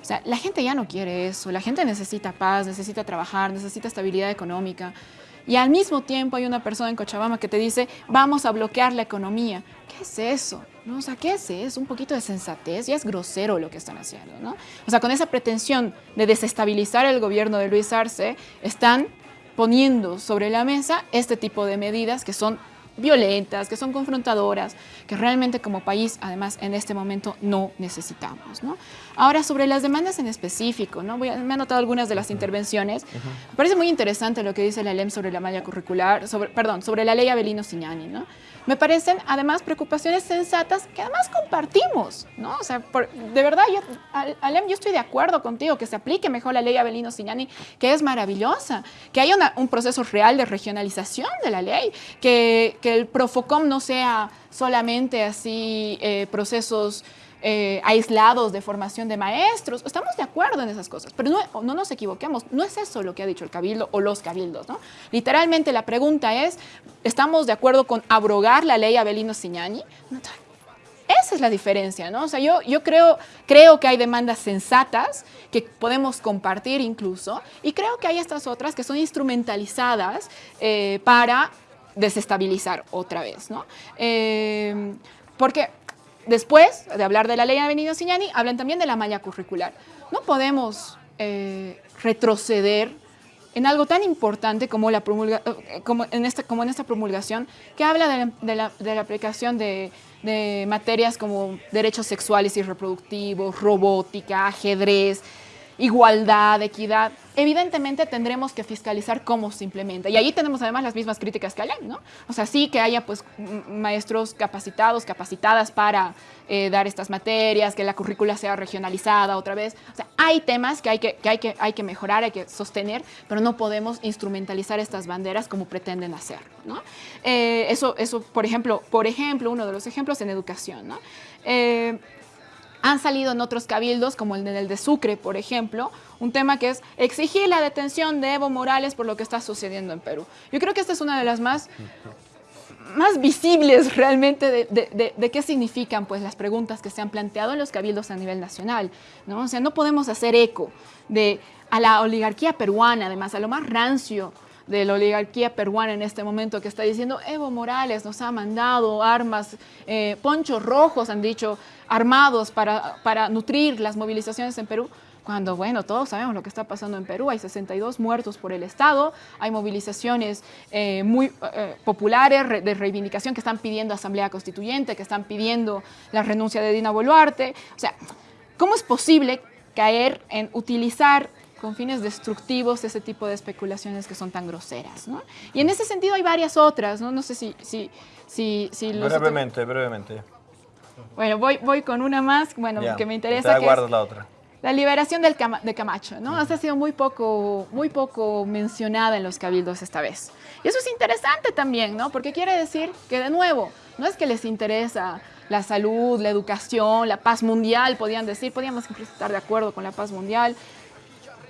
O sea, la gente ya no quiere eso, la gente necesita paz, necesita trabajar, necesita estabilidad económica. Y al mismo tiempo hay una persona en Cochabamba que te dice, vamos a bloquear la economía. ¿Qué es eso? ¿No? O sea, ¿qué es eso? Un poquito de sensatez, ya es grosero lo que están haciendo, ¿no? O sea, con esa pretensión de desestabilizar el gobierno de Luis Arce, están poniendo sobre la mesa este tipo de medidas que son violentas, que son confrontadoras, que realmente como país, además, en este momento no necesitamos. ¿no? Ahora, sobre las demandas en específico, ¿no? Voy a- me han notado algunas de las intervenciones. Me parece muy interesante lo que dice la LEM sobre la malla curricular, sobre, perdón, sobre la ley Avelino Signani. ¿no? Me parecen, además, preocupaciones sensatas que además compartimos. ¿no? O sea, por- de verdad, yo, Al- Alem, yo estoy de acuerdo contigo que se aplique mejor la ley Avelino Signani, que es maravillosa, que haya una- un proceso real de regionalización de la ley, que, que el Profocom no sea solamente así eh, procesos eh, aislados de formación de maestros. Estamos de acuerdo en esas cosas, pero no, no nos equivoquemos, no es eso lo que ha dicho el cabildo o los cabildos. ¿no? Literalmente la pregunta es, ¿estamos de acuerdo con abrogar la ley Avelino Signani? No, esa es la diferencia, ¿no? O sea, yo, yo creo, creo que hay demandas sensatas que podemos compartir incluso, y creo que hay estas otras que son instrumentalizadas eh, para desestabilizar otra vez, ¿no? Eh, porque después de hablar de la ley Avenida Signani, hablan también de la malla curricular. No podemos eh, retroceder en algo tan importante como, la promulga- eh, como, en, esta, como en esta promulgación, que habla de la, aplicación de materias como derechos sexuales y reproductivos, robótica, ajedrez, igualdad, equidad. Evidentemente tendremos que fiscalizar cómo se implementa. Y ahí tenemos además las mismas críticas que hay, ¿no? O sea, sí que haya pues maestros capacitados, capacitadas para eh, dar estas materias, que la currícula sea regionalizada otra vez. O sea, hay temas que hay que, que hay que, hay que mejorar, hay que sostener, pero no podemos instrumentalizar estas banderas como pretenden hacerlo, ¿no? Eh, eso, eso, por ejemplo, por ejemplo, uno de los ejemplos en educación, ¿no? Eh, han salido en otros cabildos, como el del de Sucre, por ejemplo, un tema que es exigir la detención de Evo Morales por lo que está sucediendo en Perú. Yo creo que esta es una de las más, más visibles realmente de, de- de- de qué significan pues, las preguntas que se han planteado en los cabildos a nivel nacional. ¿no? O sea, no podemos hacer eco de, a la oligarquía peruana, además, a lo más rancio, de la oligarquía peruana en este momento que está diciendo Evo Morales nos ha mandado armas, eh, ponchos rojos han dicho, armados para, para nutrir las movilizaciones en Perú cuando, bueno, todos sabemos lo que está pasando en Perú, hay 62 muertos por el Estado, hay movilizaciones eh, muy eh, populares de reivindicación que están pidiendo asamblea constituyente, que están pidiendo la renuncia de Dina Boluarte. O sea, ¿cómo es posible caer en utilizar con fines destructivos ese tipo de especulaciones que son tan groseras? ¿no? Y en ese sentido hay varias otras, ¿no? No sé si... si, si, si los brevemente, brevemente. Bueno, voy, voy con una más, bueno, Ya, que me interesa. Te que es- la otra. la liberación del Cama- de Camacho, ¿no? Ha sido muy poco, muy poco mencionada en los cabildos esta vez. Y eso es interesante también, ¿no? Porque quiere decir que, de nuevo, no es que les interesa la salud, la educación, la paz mundial, podían decir, podíamos estar de acuerdo con la paz mundial,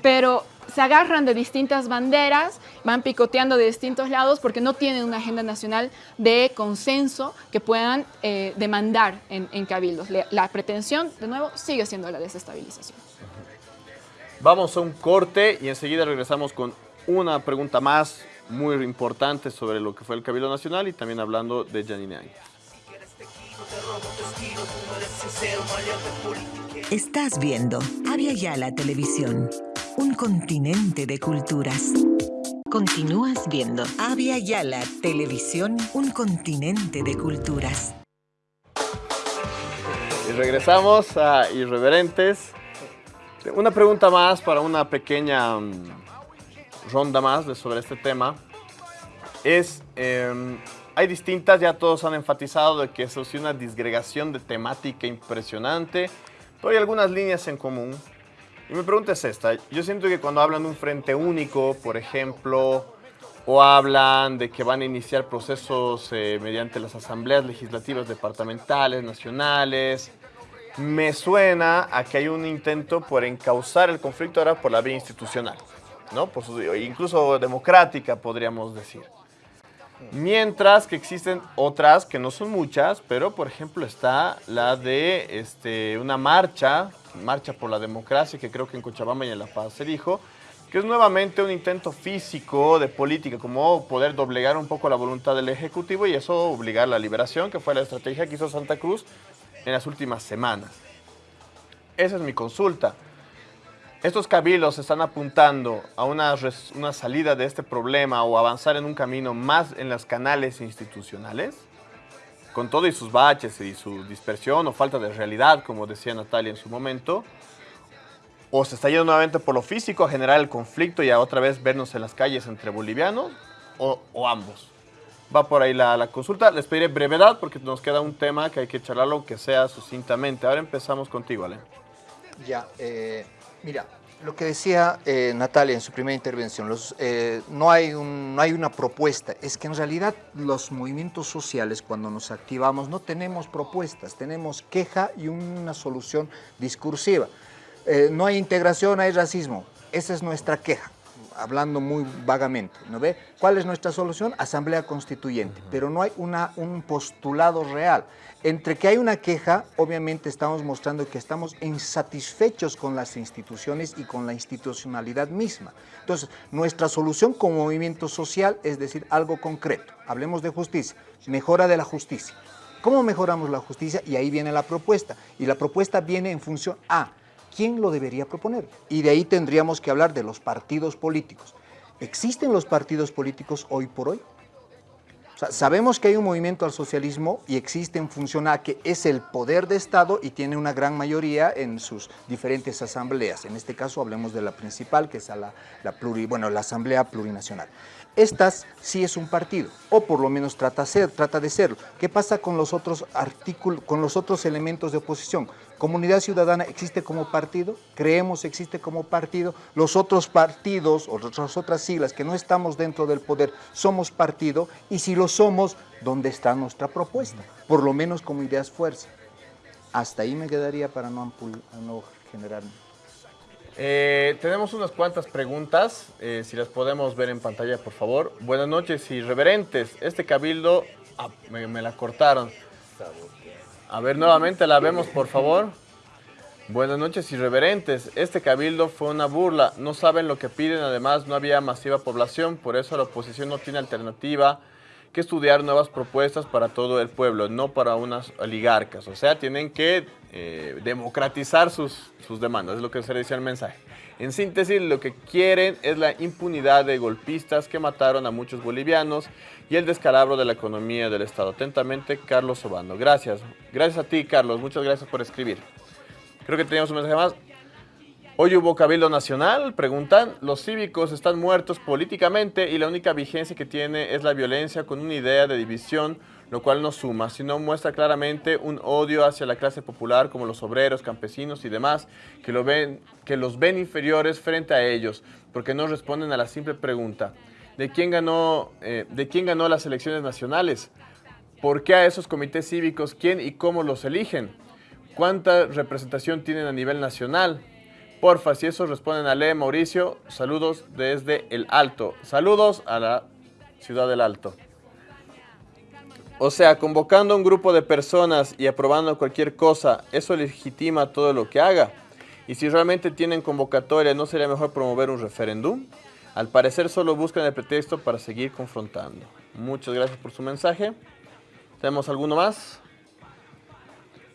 pero se agarran de distintas banderas, van picoteando de distintos lados porque no tienen una agenda nacional de consenso que puedan eh, demandar en, en cabildos. La pretensión, de nuevo, sigue siendo la desestabilización. Vamos a un corte y enseguida regresamos con una pregunta más muy importante sobre lo que fue el Cabildo Nacional y también hablando de Janine Áñez. Estás viendo Avia Yala Televisión, un continente de culturas. Continúas viendo Avia Yala Televisión, un continente de culturas. Y regresamos a Irreverentes. Una pregunta más para una pequeña mm, ronda más sobre este tema. Es, em, hay distintas, ya todos han enfatizado de que eso es una disgregación de temática impresionante, pero hay algunas líneas en común. Y mi pregunta es esta, yo siento que cuando hablan de un frente único, por ejemplo, o hablan de que van a iniciar procesos eh, mediante las asambleas legislativas departamentales, nacionales, me suena a que hay un intento por encauzar el conflicto ahora por la vía institucional, ¿no? Por su- incluso democrática, podríamos decir. Mientras que existen otras, que no son muchas, pero por ejemplo está la de este, una marcha, marcha por la democracia, que creo que en Cochabamba y en La Paz se dijo, que es nuevamente un intento físico de política, como poder doblegar un poco la voluntad del Ejecutivo y eso obligar la liberación, que fue la estrategia que hizo Santa Cruz en las últimas semanas. Esa es mi consulta. Estos cabildos están apuntando a una, una salida de este problema o avanzar en un camino más en los canales institucionales, con todo y sus baches y su dispersión o falta de realidad, como decía Natalia en su momento, o se está yendo nuevamente por lo físico a generar el conflicto y a otra vez vernos en las calles entre bolivianos, o, ambos. Va por ahí la, la consulta. Les pediré brevedad porque nos queda un tema que hay que charlarlo, aunque sea sucintamente. Ahora empezamos contigo, Ale. Ya, eh, mira, lo que decía eh, Natalia en su primera intervención, eh, no, hay no hay una propuesta, es que en realidad los movimientos sociales cuando nos activamos no tenemos propuestas, tenemos queja y una solución discursiva. Eh, no hay integración, hay racismo, esa es nuestra queja hablando muy vagamente, ¿no ve? ¿Cuál es nuestra solución? Asamblea Constituyente, pero no hay una, un postulado real. Entre que hay una queja, obviamente estamos mostrando que estamos insatisfechos con las instituciones y con la institucionalidad misma. Entonces, nuestra solución como movimiento social es decir algo concreto. Hablemos de justicia, mejora de la justicia. ¿Cómo mejoramos la justicia? Y ahí viene la propuesta. Y la propuesta viene en función a quién lo debería proponer. Y de ahí tendríamos que hablar de los partidos políticos. ¿Existen los partidos políticos hoy por hoy? Sabemos que hay un movimiento al socialismo y existe en función a que es el poder de Estado y tiene una gran mayoría en sus diferentes asambleas. En este caso hablemos de la principal, que es la, la pluri- bueno, la Asamblea Plurinacional. Estas sí es un partido, o por lo menos trata, ser, trata de serlo. ¿Qué pasa con los otros artículos, con los otros elementos de oposición? ¿Comunidad Ciudadana existe como partido? ¿Creemos existe como partido? ¿Los otros partidos o las otras siglas que no estamos dentro del poder somos partido? Y si lo somos, ¿dónde está nuestra propuesta? Por lo menos como ideas fuerza. Hasta ahí me quedaría para no, no generar... Eh, tenemos unas cuantas preguntas, eh, si las podemos ver en pantalla, por favor. Buenas noches, irreverentes. Este cabildo, ah, me, me la cortaron. A ver, nuevamente la vemos, por favor. Buenas noches, irreverentes. Este cabildo fue una burla. No saben lo que piden. Además, no había masiva población. Por eso la oposición no tiene alternativa que estudiar nuevas propuestas para todo el pueblo, no para unas oligarcas. O sea, tienen que eh, democratizar sus, sus demandas. Es lo que se decía el mensaje. En síntesis, lo que quieren es la impunidad de golpistas que mataron a muchos bolivianos y el descalabro de la economía del Estado. Atentamente, Carlos Obando. Gracias. Gracias a ti, Carlos. Muchas gracias por escribir. Creo que teníamos un mensaje más. Hoy hubo Cabildo Nacional, preguntan, los cívicos están muertos políticamente y la única vigencia que tiene es la violencia con una idea de división, lo cual no suma, sino muestra claramente un odio hacia la clase popular como los obreros, campesinos y demás, que, lo ven, que los ven inferiores frente a ellos, porque no responden a la simple pregunta, ¿de quién ganó, eh, ¿de quién ganó las elecciones nacionales? ¿Por qué a esos comités cívicos quién y cómo los eligen? ¿Cuánta representación tienen a nivel nacional? Porfa, si eso responden a Le Mauricio, saludos desde el Alto. Saludos a la ciudad del Alto. O sea, convocando a un grupo de personas y aprobando cualquier cosa, ¿eso legitima todo lo que haga? Y si realmente tienen convocatoria, ¿no sería mejor promover un referéndum? Al parecer solo buscan el pretexto para seguir confrontando. Muchas gracias por su mensaje. ¿Tenemos alguno más?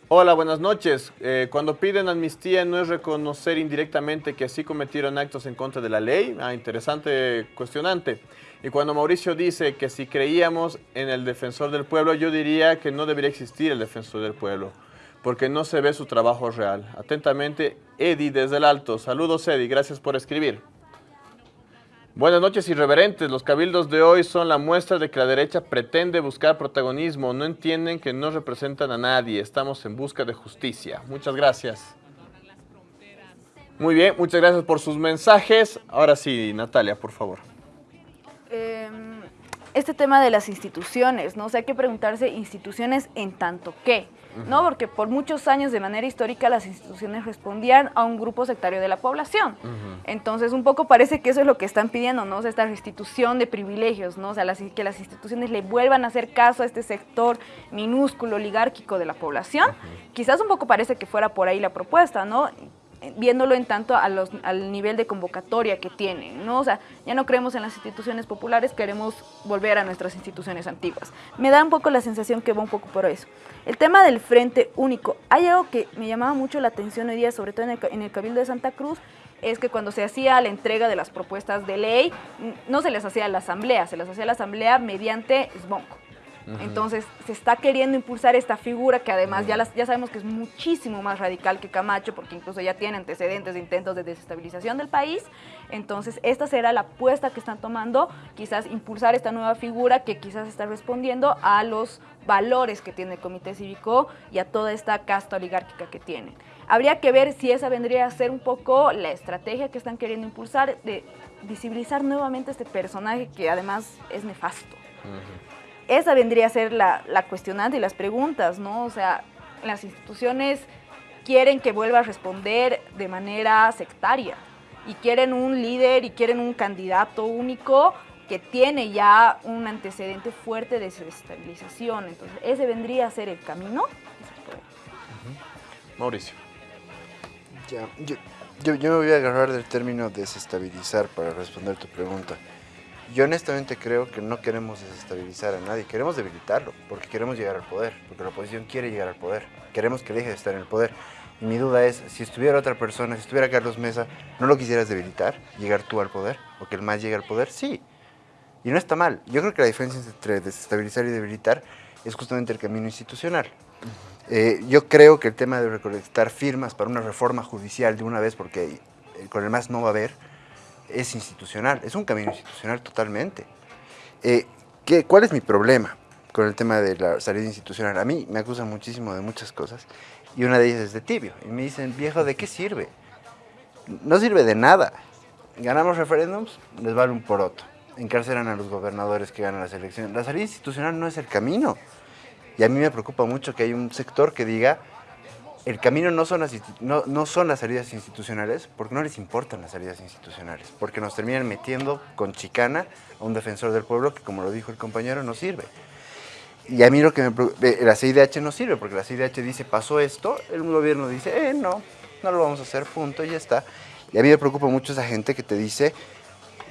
Hola, buenas noches. Eh, cuando piden amnistía no es reconocer indirectamente que así cometieron actos en contra de la ley. Ah, interesante cuestionante. Y cuando Mauricio dice que si creíamos en el defensor del pueblo, yo diría que no debería existir el defensor del pueblo, porque no se ve su trabajo real. Atentamente, Eddie desde el Alto. Saludos, Eddie. Gracias por escribir. Buenas noches, irreverentes. Los cabildos de hoy son la muestra de que la derecha pretende buscar protagonismo. No entienden que no representan a nadie. Estamos en busca de justicia. Muchas gracias. Muy bien, muchas gracias por sus mensajes. Ahora sí, Natalia, por favor. Eh, este tema de las instituciones, ¿no? O sea, hay que preguntarse instituciones en tanto qué. ¿No? Porque por muchos años de manera histórica las instituciones respondían a un grupo sectario de la población. Entonces, un poco parece que eso es lo que están pidiendo, ¿no? O sea, esta restitución de privilegios, ¿no? O sea, que las instituciones le vuelvan a hacer caso a este sector minúsculo, oligárquico de la población. Quizás un poco parece que fuera por ahí la propuesta, ¿no? Viéndolo en tanto a los, al nivel de convocatoria que tienen, ¿no? O sea, ya no creemos en las instituciones populares, queremos volver a nuestras instituciones antiguas. Me da un poco la sensación que va un poco por eso. El tema del Frente Único, hay algo que me llamaba mucho la atención hoy día, sobre todo en el, en el Cabildo de Santa Cruz, es que cuando se hacía la entrega de las propuestas de ley, no se les hacía a la asamblea, se les hacía a la asamblea mediante SBONCO. Entonces se está queriendo impulsar esta figura que además ya, ya sabemos que es muchísimo más radical que Camacho porque incluso ya tiene antecedentes de intentos de desestabilización del país. Entonces esta será la apuesta que están tomando, quizás impulsar esta nueva figura que quizás está respondiendo a los valores que tiene el Comité Cívico y a toda esta casta oligárquica que tienen. Habría que ver si esa vendría a ser un poco la estrategia que están queriendo impulsar de visibilizar nuevamente este personaje que además es nefasto esa vendría a ser la, la cuestionante y las preguntas, ¿no? O sea, las instituciones quieren que vuelva a responder de manera sectaria y quieren un líder y quieren un candidato único que tiene ya un antecedente fuerte de desestabilización. Entonces, ese vendría a ser el camino. Mauricio. Ya, yo, yo, yo me voy a agarrar del término desestabilizar para responder tu pregunta. Yo honestamente creo que no queremos desestabilizar a nadie, queremos debilitarlo, porque queremos llegar al poder, porque la oposición quiere llegar al poder, queremos que deje de estar en el poder. Y mi duda es, si estuviera otra persona, si estuviera Carlos Mesa, ¿no lo quisieras debilitar, llegar tú al poder, o que el más llegue al poder? Sí. Y no está mal. Yo creo que la diferencia entre desestabilizar y debilitar es justamente el camino institucional. Eh, yo creo que el tema de recolectar firmas para una reforma judicial de una vez, porque con el más no va a haber, es institucional, es un camino institucional totalmente. Eh, ¿qué, ¿Cuál es mi problema con el tema de la salida institucional? A mí me acusan muchísimo de muchas cosas y una de ellas es de tibio. Y me dicen, viejo, ¿de qué sirve? No sirve de nada. Ganamos referéndums, les vale un poroto. Encarcelan a los gobernadores que ganan las elecciones. La salida institucional no es el camino. Y a mí me preocupa mucho que hay un sector que diga, el camino no son, las, no, no, son las salidas institucionales, porque no les importan las salidas institucionales, porque nos terminan metiendo con chicana a un defensor del pueblo que, como lo dijo el compañero, no sirve. Y a mí lo que me la CIDH no sirve, porque la CIDH dice, pasó esto, el gobierno dice, eh, no, no lo vamos a hacer, punto, y ya está. Y a mí me preocupa mucho esa gente que te dice,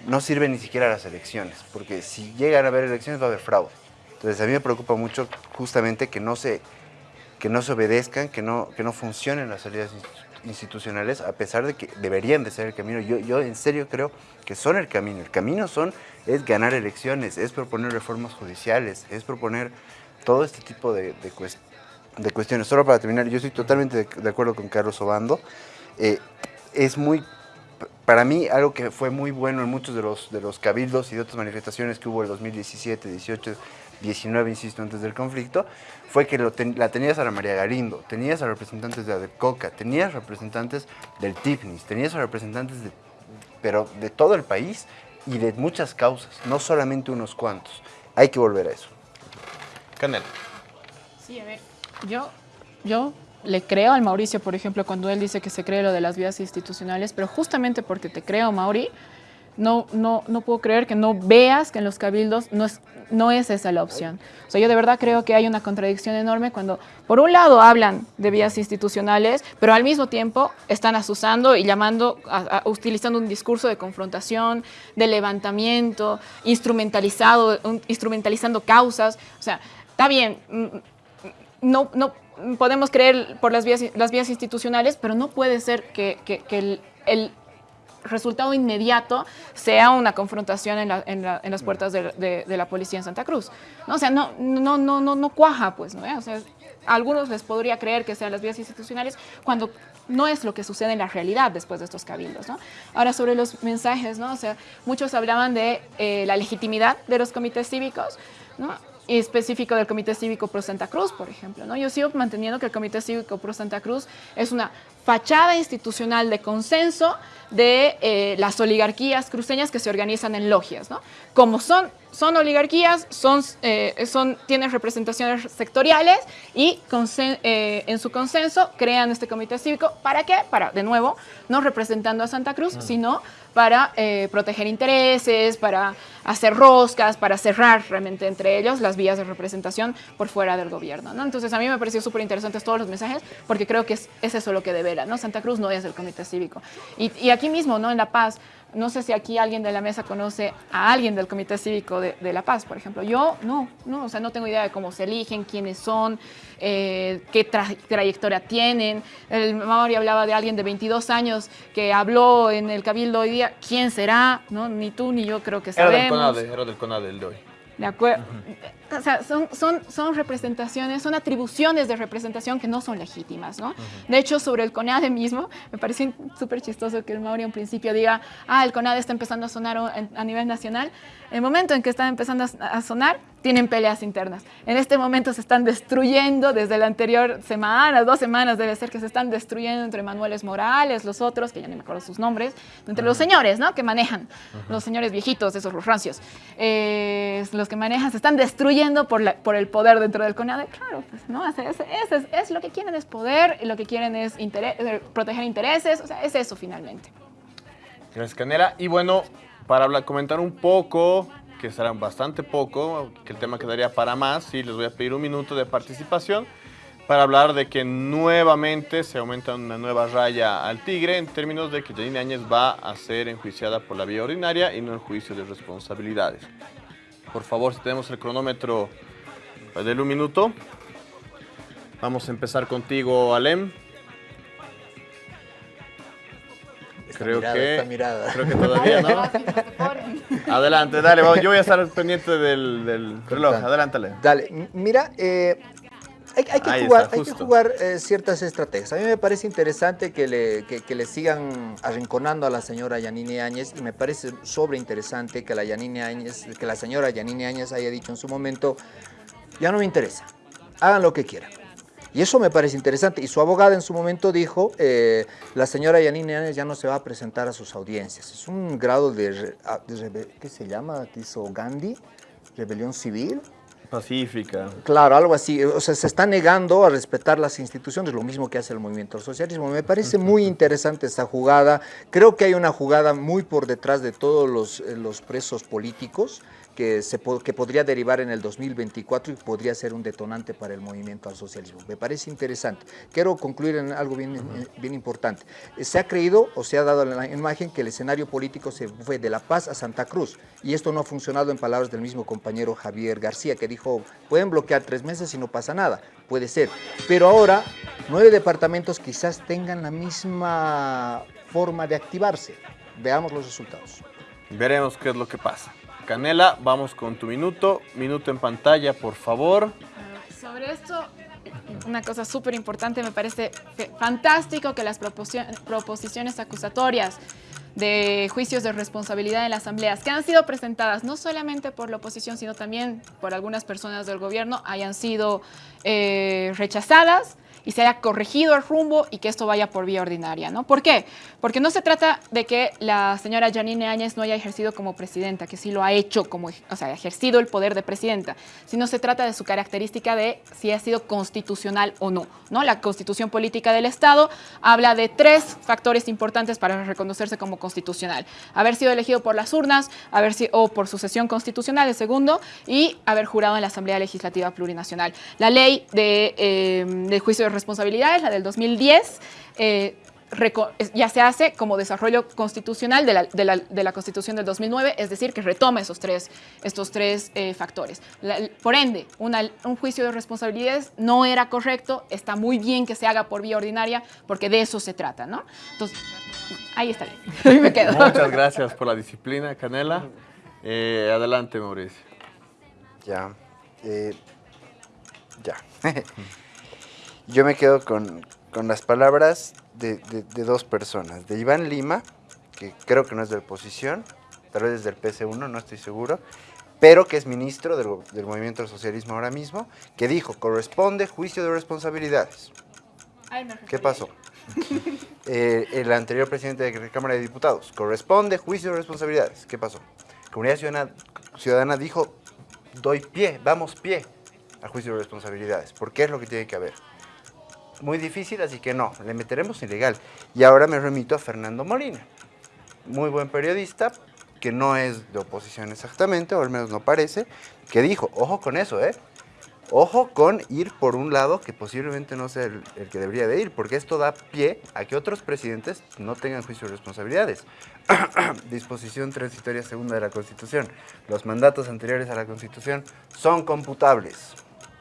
no sirve ni siquiera las elecciones, porque si llegan a haber elecciones va a haber fraude. Entonces a mí me preocupa mucho justamente que no se, que no se obedezcan, que no, que no funcionen las salidas institucionales, a pesar de que deberían de ser el camino. Yo, yo en serio creo que son el camino. El camino son, es ganar elecciones, es proponer reformas judiciales, es proponer todo este tipo de, de, cuestiones. Solo para terminar, yo estoy totalmente de, acuerdo con Carlos Obando. Eh, es muy, para mí, algo que fue muy bueno en muchos de los, de los cabildos y de otras manifestaciones que hubo en 2017, 18, 19, insisto, antes del conflicto, fue que la tenías a la María Garindo, tenías a representantes de Adecoca, tenías representantes del TIFNIS, tenías a representantes de, pero de todo el país y de muchas causas, no solamente unos cuantos. Hay que volver a eso. Canela. Sí, a ver, yo, yo le creo al Mauricio, por ejemplo, cuando él dice que se cree lo de las vías institucionales, pero justamente porque te creo, Mauri, no, no, no puedo creer que no veas que en los cabildos no es, no es esa la opción. O sea, yo de verdad creo que hay una contradicción enorme cuando, por un lado, hablan de vías institucionales, pero al mismo tiempo están asusando y llamando, utilizando un discurso de confrontación, de levantamiento, instrumentalizado, instrumentalizando causas. O sea, está bien, mm, no, no podemos creer por las vías, las vías institucionales, pero no puede ser que, el resultado inmediato sea una confrontación en, las puertas de, la policía en Santa Cruz. ¿no? O sea, no, no, no, no, no cuaja, pues, ¿no? O sea, a algunos les podría creer que sean las vías institucionales cuando no es lo que sucede en la realidad después de estos cabildos. ¿no? Ahora, sobre los mensajes, ¿no? O sea, muchos hablaban de eh, la legitimidad de los comités cívicos, ¿no? y específico del Comité Cívico Pro Santa Cruz, por ejemplo. ¿no? Yo sigo manteniendo que el Comité Cívico Pro Santa Cruz es una fachada institucional de consenso de eh, las oligarquías cruceñas que se organizan en logias. ¿no? Como son, son oligarquías, son, eh, son, tienen representaciones sectoriales y eh, en su consenso crean este comité cívico. ¿Para qué? Para, de nuevo, no representando a Santa Cruz, sino para proteger intereses, para hacer roscas, para cerrar realmente entre ellos las vías de representación por fuera del gobierno. ¿no? Entonces a mí me pareció súper interesantes todos los mensajes porque creo que es, es eso lo que debe ¿no? Santa Cruz no es el comité cívico. Y, aquí mismo, ¿no? En La Paz, no sé si aquí alguien de la mesa conoce a alguien del Comité Cívico de, La Paz, por ejemplo. Yo no, no, o sea, no tengo idea de cómo se eligen, quiénes son, eh, qué trayectoria tienen. El Mauri hablaba de alguien de 22 años que habló en el Cabildo hoy día. ¿Quién será? ¿No? Ni tú ni yo creo que sabemos. Era del CONADE, era del CONADE el de hoy. De acuerdo. O sea, son, son, son representaciones, son atribuciones de representación que no son legítimas, ¿no? De hecho, sobre el CONADE mismo, me parece súper chistoso que el Mauri en principio diga, ah, el CONADE está empezando a sonar a nivel nacional. El momento en que está empezando a sonar, tienen peleas internas. En este momento se están destruyendo, desde la anterior semana, dos semanas debe ser que se están destruyendo entre Manueles Morales, los otros, que ya no me acuerdo sus nombres, entre los señores, ¿no? Que manejan, los señores viejitos, esos los rancios, eh, los que manejan, se están destruyendo por, la, por el poder dentro del CONADE. Claro, pues, ¿no? Es, es, es, lo que quieren es poder, lo que quieren es eh, proteger intereses, o sea, es eso finalmente. Gracias, Canela. Y bueno, para hablar, comentar un poco que serán bastante poco, que el tema quedaría para más, y les voy a pedir un minuto de participación para hablar de que nuevamente se aumenta una nueva raya al tigre en términos de que Janine Áñez va a ser enjuiciada por la vía ordinaria y no el juicio de responsabilidades. Por favor, si tenemos el cronómetro, del un minuto. Vamos a empezar contigo, Alem. Creo que, Creo que todavía no. Adelante, dale, yo voy a estar pendiente del, reloj. Adelántale. Dale, mira, eh, hay, que jugar, hay, que jugar, eh, ciertas estrategias. A mí me parece interesante que le, que, le sigan arrinconando a la señora Yanine Áñez y me parece sobre interesante que la, Yanine Áñez, que la señora Yanine Áñez haya dicho en su momento, ya no me interesa, hagan lo que quieran. Y eso me parece interesante. Y su abogada en su momento dijo, eh, la señora Yanine Áñez ya no se va a presentar a sus audiencias. Es un grado de, ah, ¿qué se llama? ¿Qué hizo Gandhi? Rebelión civil. Pacífica. Claro, algo así. O sea, se está negando a respetar las instituciones, lo mismo que hace el movimiento socialismo. Me parece muy interesante esta jugada. Creo que hay una jugada muy por detrás de todos los, eh, los presos políticos que, se, que podría derivar en el 2024 y podría ser un detonante para el movimiento al socialismo. Me parece interesante. Quiero concluir en algo bien, bien importante. Se ha creído o se ha dado la imagen que el escenario político se fue de La Paz a Santa Cruz y esto no ha funcionado en palabras del mismo compañero Javier García que dijo, pueden bloquear tres meses y no pasa nada, puede ser. Pero ahora nueve departamentos quizás tengan la misma forma de activarse. Veamos los resultados. Veremos qué es lo que pasa. Canela, vamos con tu minuto. Minuto en pantalla, por favor. Sobre esto, una cosa súper importante, me parece fantástico que las proposiciones acusatorias de juicios de responsabilidad en las asambleas que han sido presentadas no solamente por la oposición, sino también por algunas personas del gobierno, hayan sido eh, rechazadas y se haya corregido el rumbo y que esto vaya por vía ordinaria, ¿no? ¿Por qué? Porque no se trata de que la señora Janine Áñez no haya ejercido como presidenta, que sí lo ha hecho, como, o sea, ha ejercido el poder de presidenta, sino se trata de su característica de si ha sido constitucional o no, ¿no? La constitución política del Estado habla de tres factores importantes para reconocerse como constitucional. Haber sido elegido por las urnas, haber sido, o por sucesión constitucional, el segundo, y haber jurado en la Asamblea Legislativa Plurinacional. La ley de, eh, de juicio de responsabilidades, la del 2010, eh, ya se hace como desarrollo constitucional de la, de la, Constitución del 2009, es decir, que retoma esos tres, estos tres eh, factores. por ende, un juicio de responsabilidades no era correcto, está muy bien que se haga por vía ordinaria, porque de eso se trata, ¿no? Entonces, ahí está, *laughs* ahí me quedo. Muchas gracias por la disciplina, Canela. Eh, adelante, Mauricio. Ya, ya. *laughs* Yo me quedo con, las palabras de, dos personas, de Iván Lima, que creo que no es de oposición, tal vez es del PC1, no estoy seguro, pero que es ministro del, Movimiento del Socialismo ahora mismo, que dijo, corresponde juicio de responsabilidades. ¿Qué pasó? *laughs* Eh, el anterior presidente de la Cámara de Diputados, corresponde juicio de responsabilidades. ¿Qué pasó? Comunidad Ciudadana, Ciudadana dijo, doy pie, vamos pie al juicio de responsabilidades, porque es lo que tiene que haber muy difícil, así que no, le meteremos ilegal. Y ahora me remito a Fernando Molina, muy buen periodista, que no es de oposición exactamente, o al menos no parece, que dijo, ojo con eso, ¿eh? Ojo con ir por un lado que posiblemente no sea el, que debería de ir, porque esto da pie a que otros presidentes no tengan juicio de responsabilidades. *clears throat* Disposición transitoria segunda de la Constitución. Los mandatos anteriores a la Constitución son computables.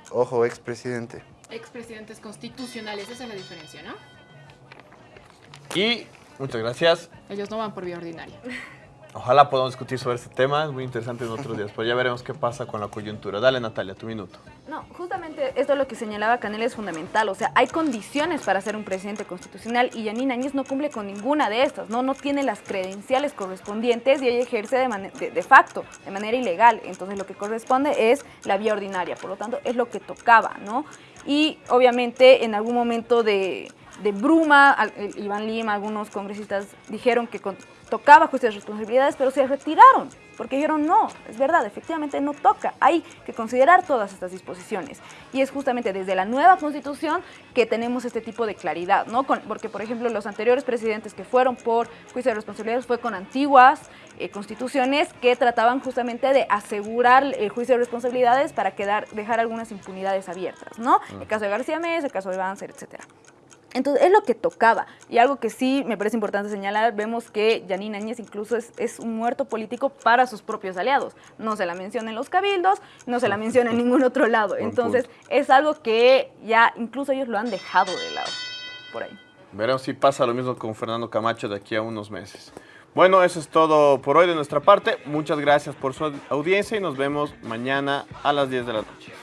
Ojo, expresidente expresidentes constitucionales. Esa es la diferencia, ¿no? Y muchas gracias. Ellos no van por vía ordinaria. *laughs* Ojalá podamos discutir sobre este tema, es muy interesante en otros días, pero ya veremos qué pasa con la coyuntura. Dale, Natalia, tu minuto. No, justamente esto es lo que señalaba Canel es fundamental, o sea, hay condiciones para ser un presidente constitucional y Yanina Áñez no cumple con ninguna de estas, ¿no? No tiene las credenciales correspondientes y ella ejerce de, de facto, de manera ilegal, entonces lo que corresponde es la vía ordinaria, por lo tanto es lo que tocaba, ¿no? Y obviamente en algún momento de, de bruma, Iván Lima, algunos congresistas dijeron que tocaba de responsabilidades, pero se retiraron, porque dijeron no, es verdad, efectivamente no toca, hay que considerar todas estas disposiciones. Y es justamente desde la nueva constitución que tenemos este tipo de claridad, ¿no? porque, por ejemplo, los anteriores presidentes que fueron por juicio de responsabilidades fue con antiguas eh, constituciones que trataban justamente de asegurar el juicio de responsabilidades para quedar, dejar algunas impunidades abiertas, ¿no? El caso de García Mesa, el caso de Banzer, etcétera. Entonces, es lo que tocaba. Y algo que sí me parece importante señalar, vemos que Janine Áñez incluso es, un muerto político para sus propios aliados. No se la menciona en los cabildos, no se la menciona en ningún otro lado. *laughs* Entonces, es algo que ya incluso ellos lo han dejado de lado, por ahí. Veremos si pasa lo mismo con Fernando Camacho de aquí a unos meses. Bueno, eso es todo por hoy de nuestra parte. Muchas gracias por su audiencia y nos vemos mañana a las 10 de la noche.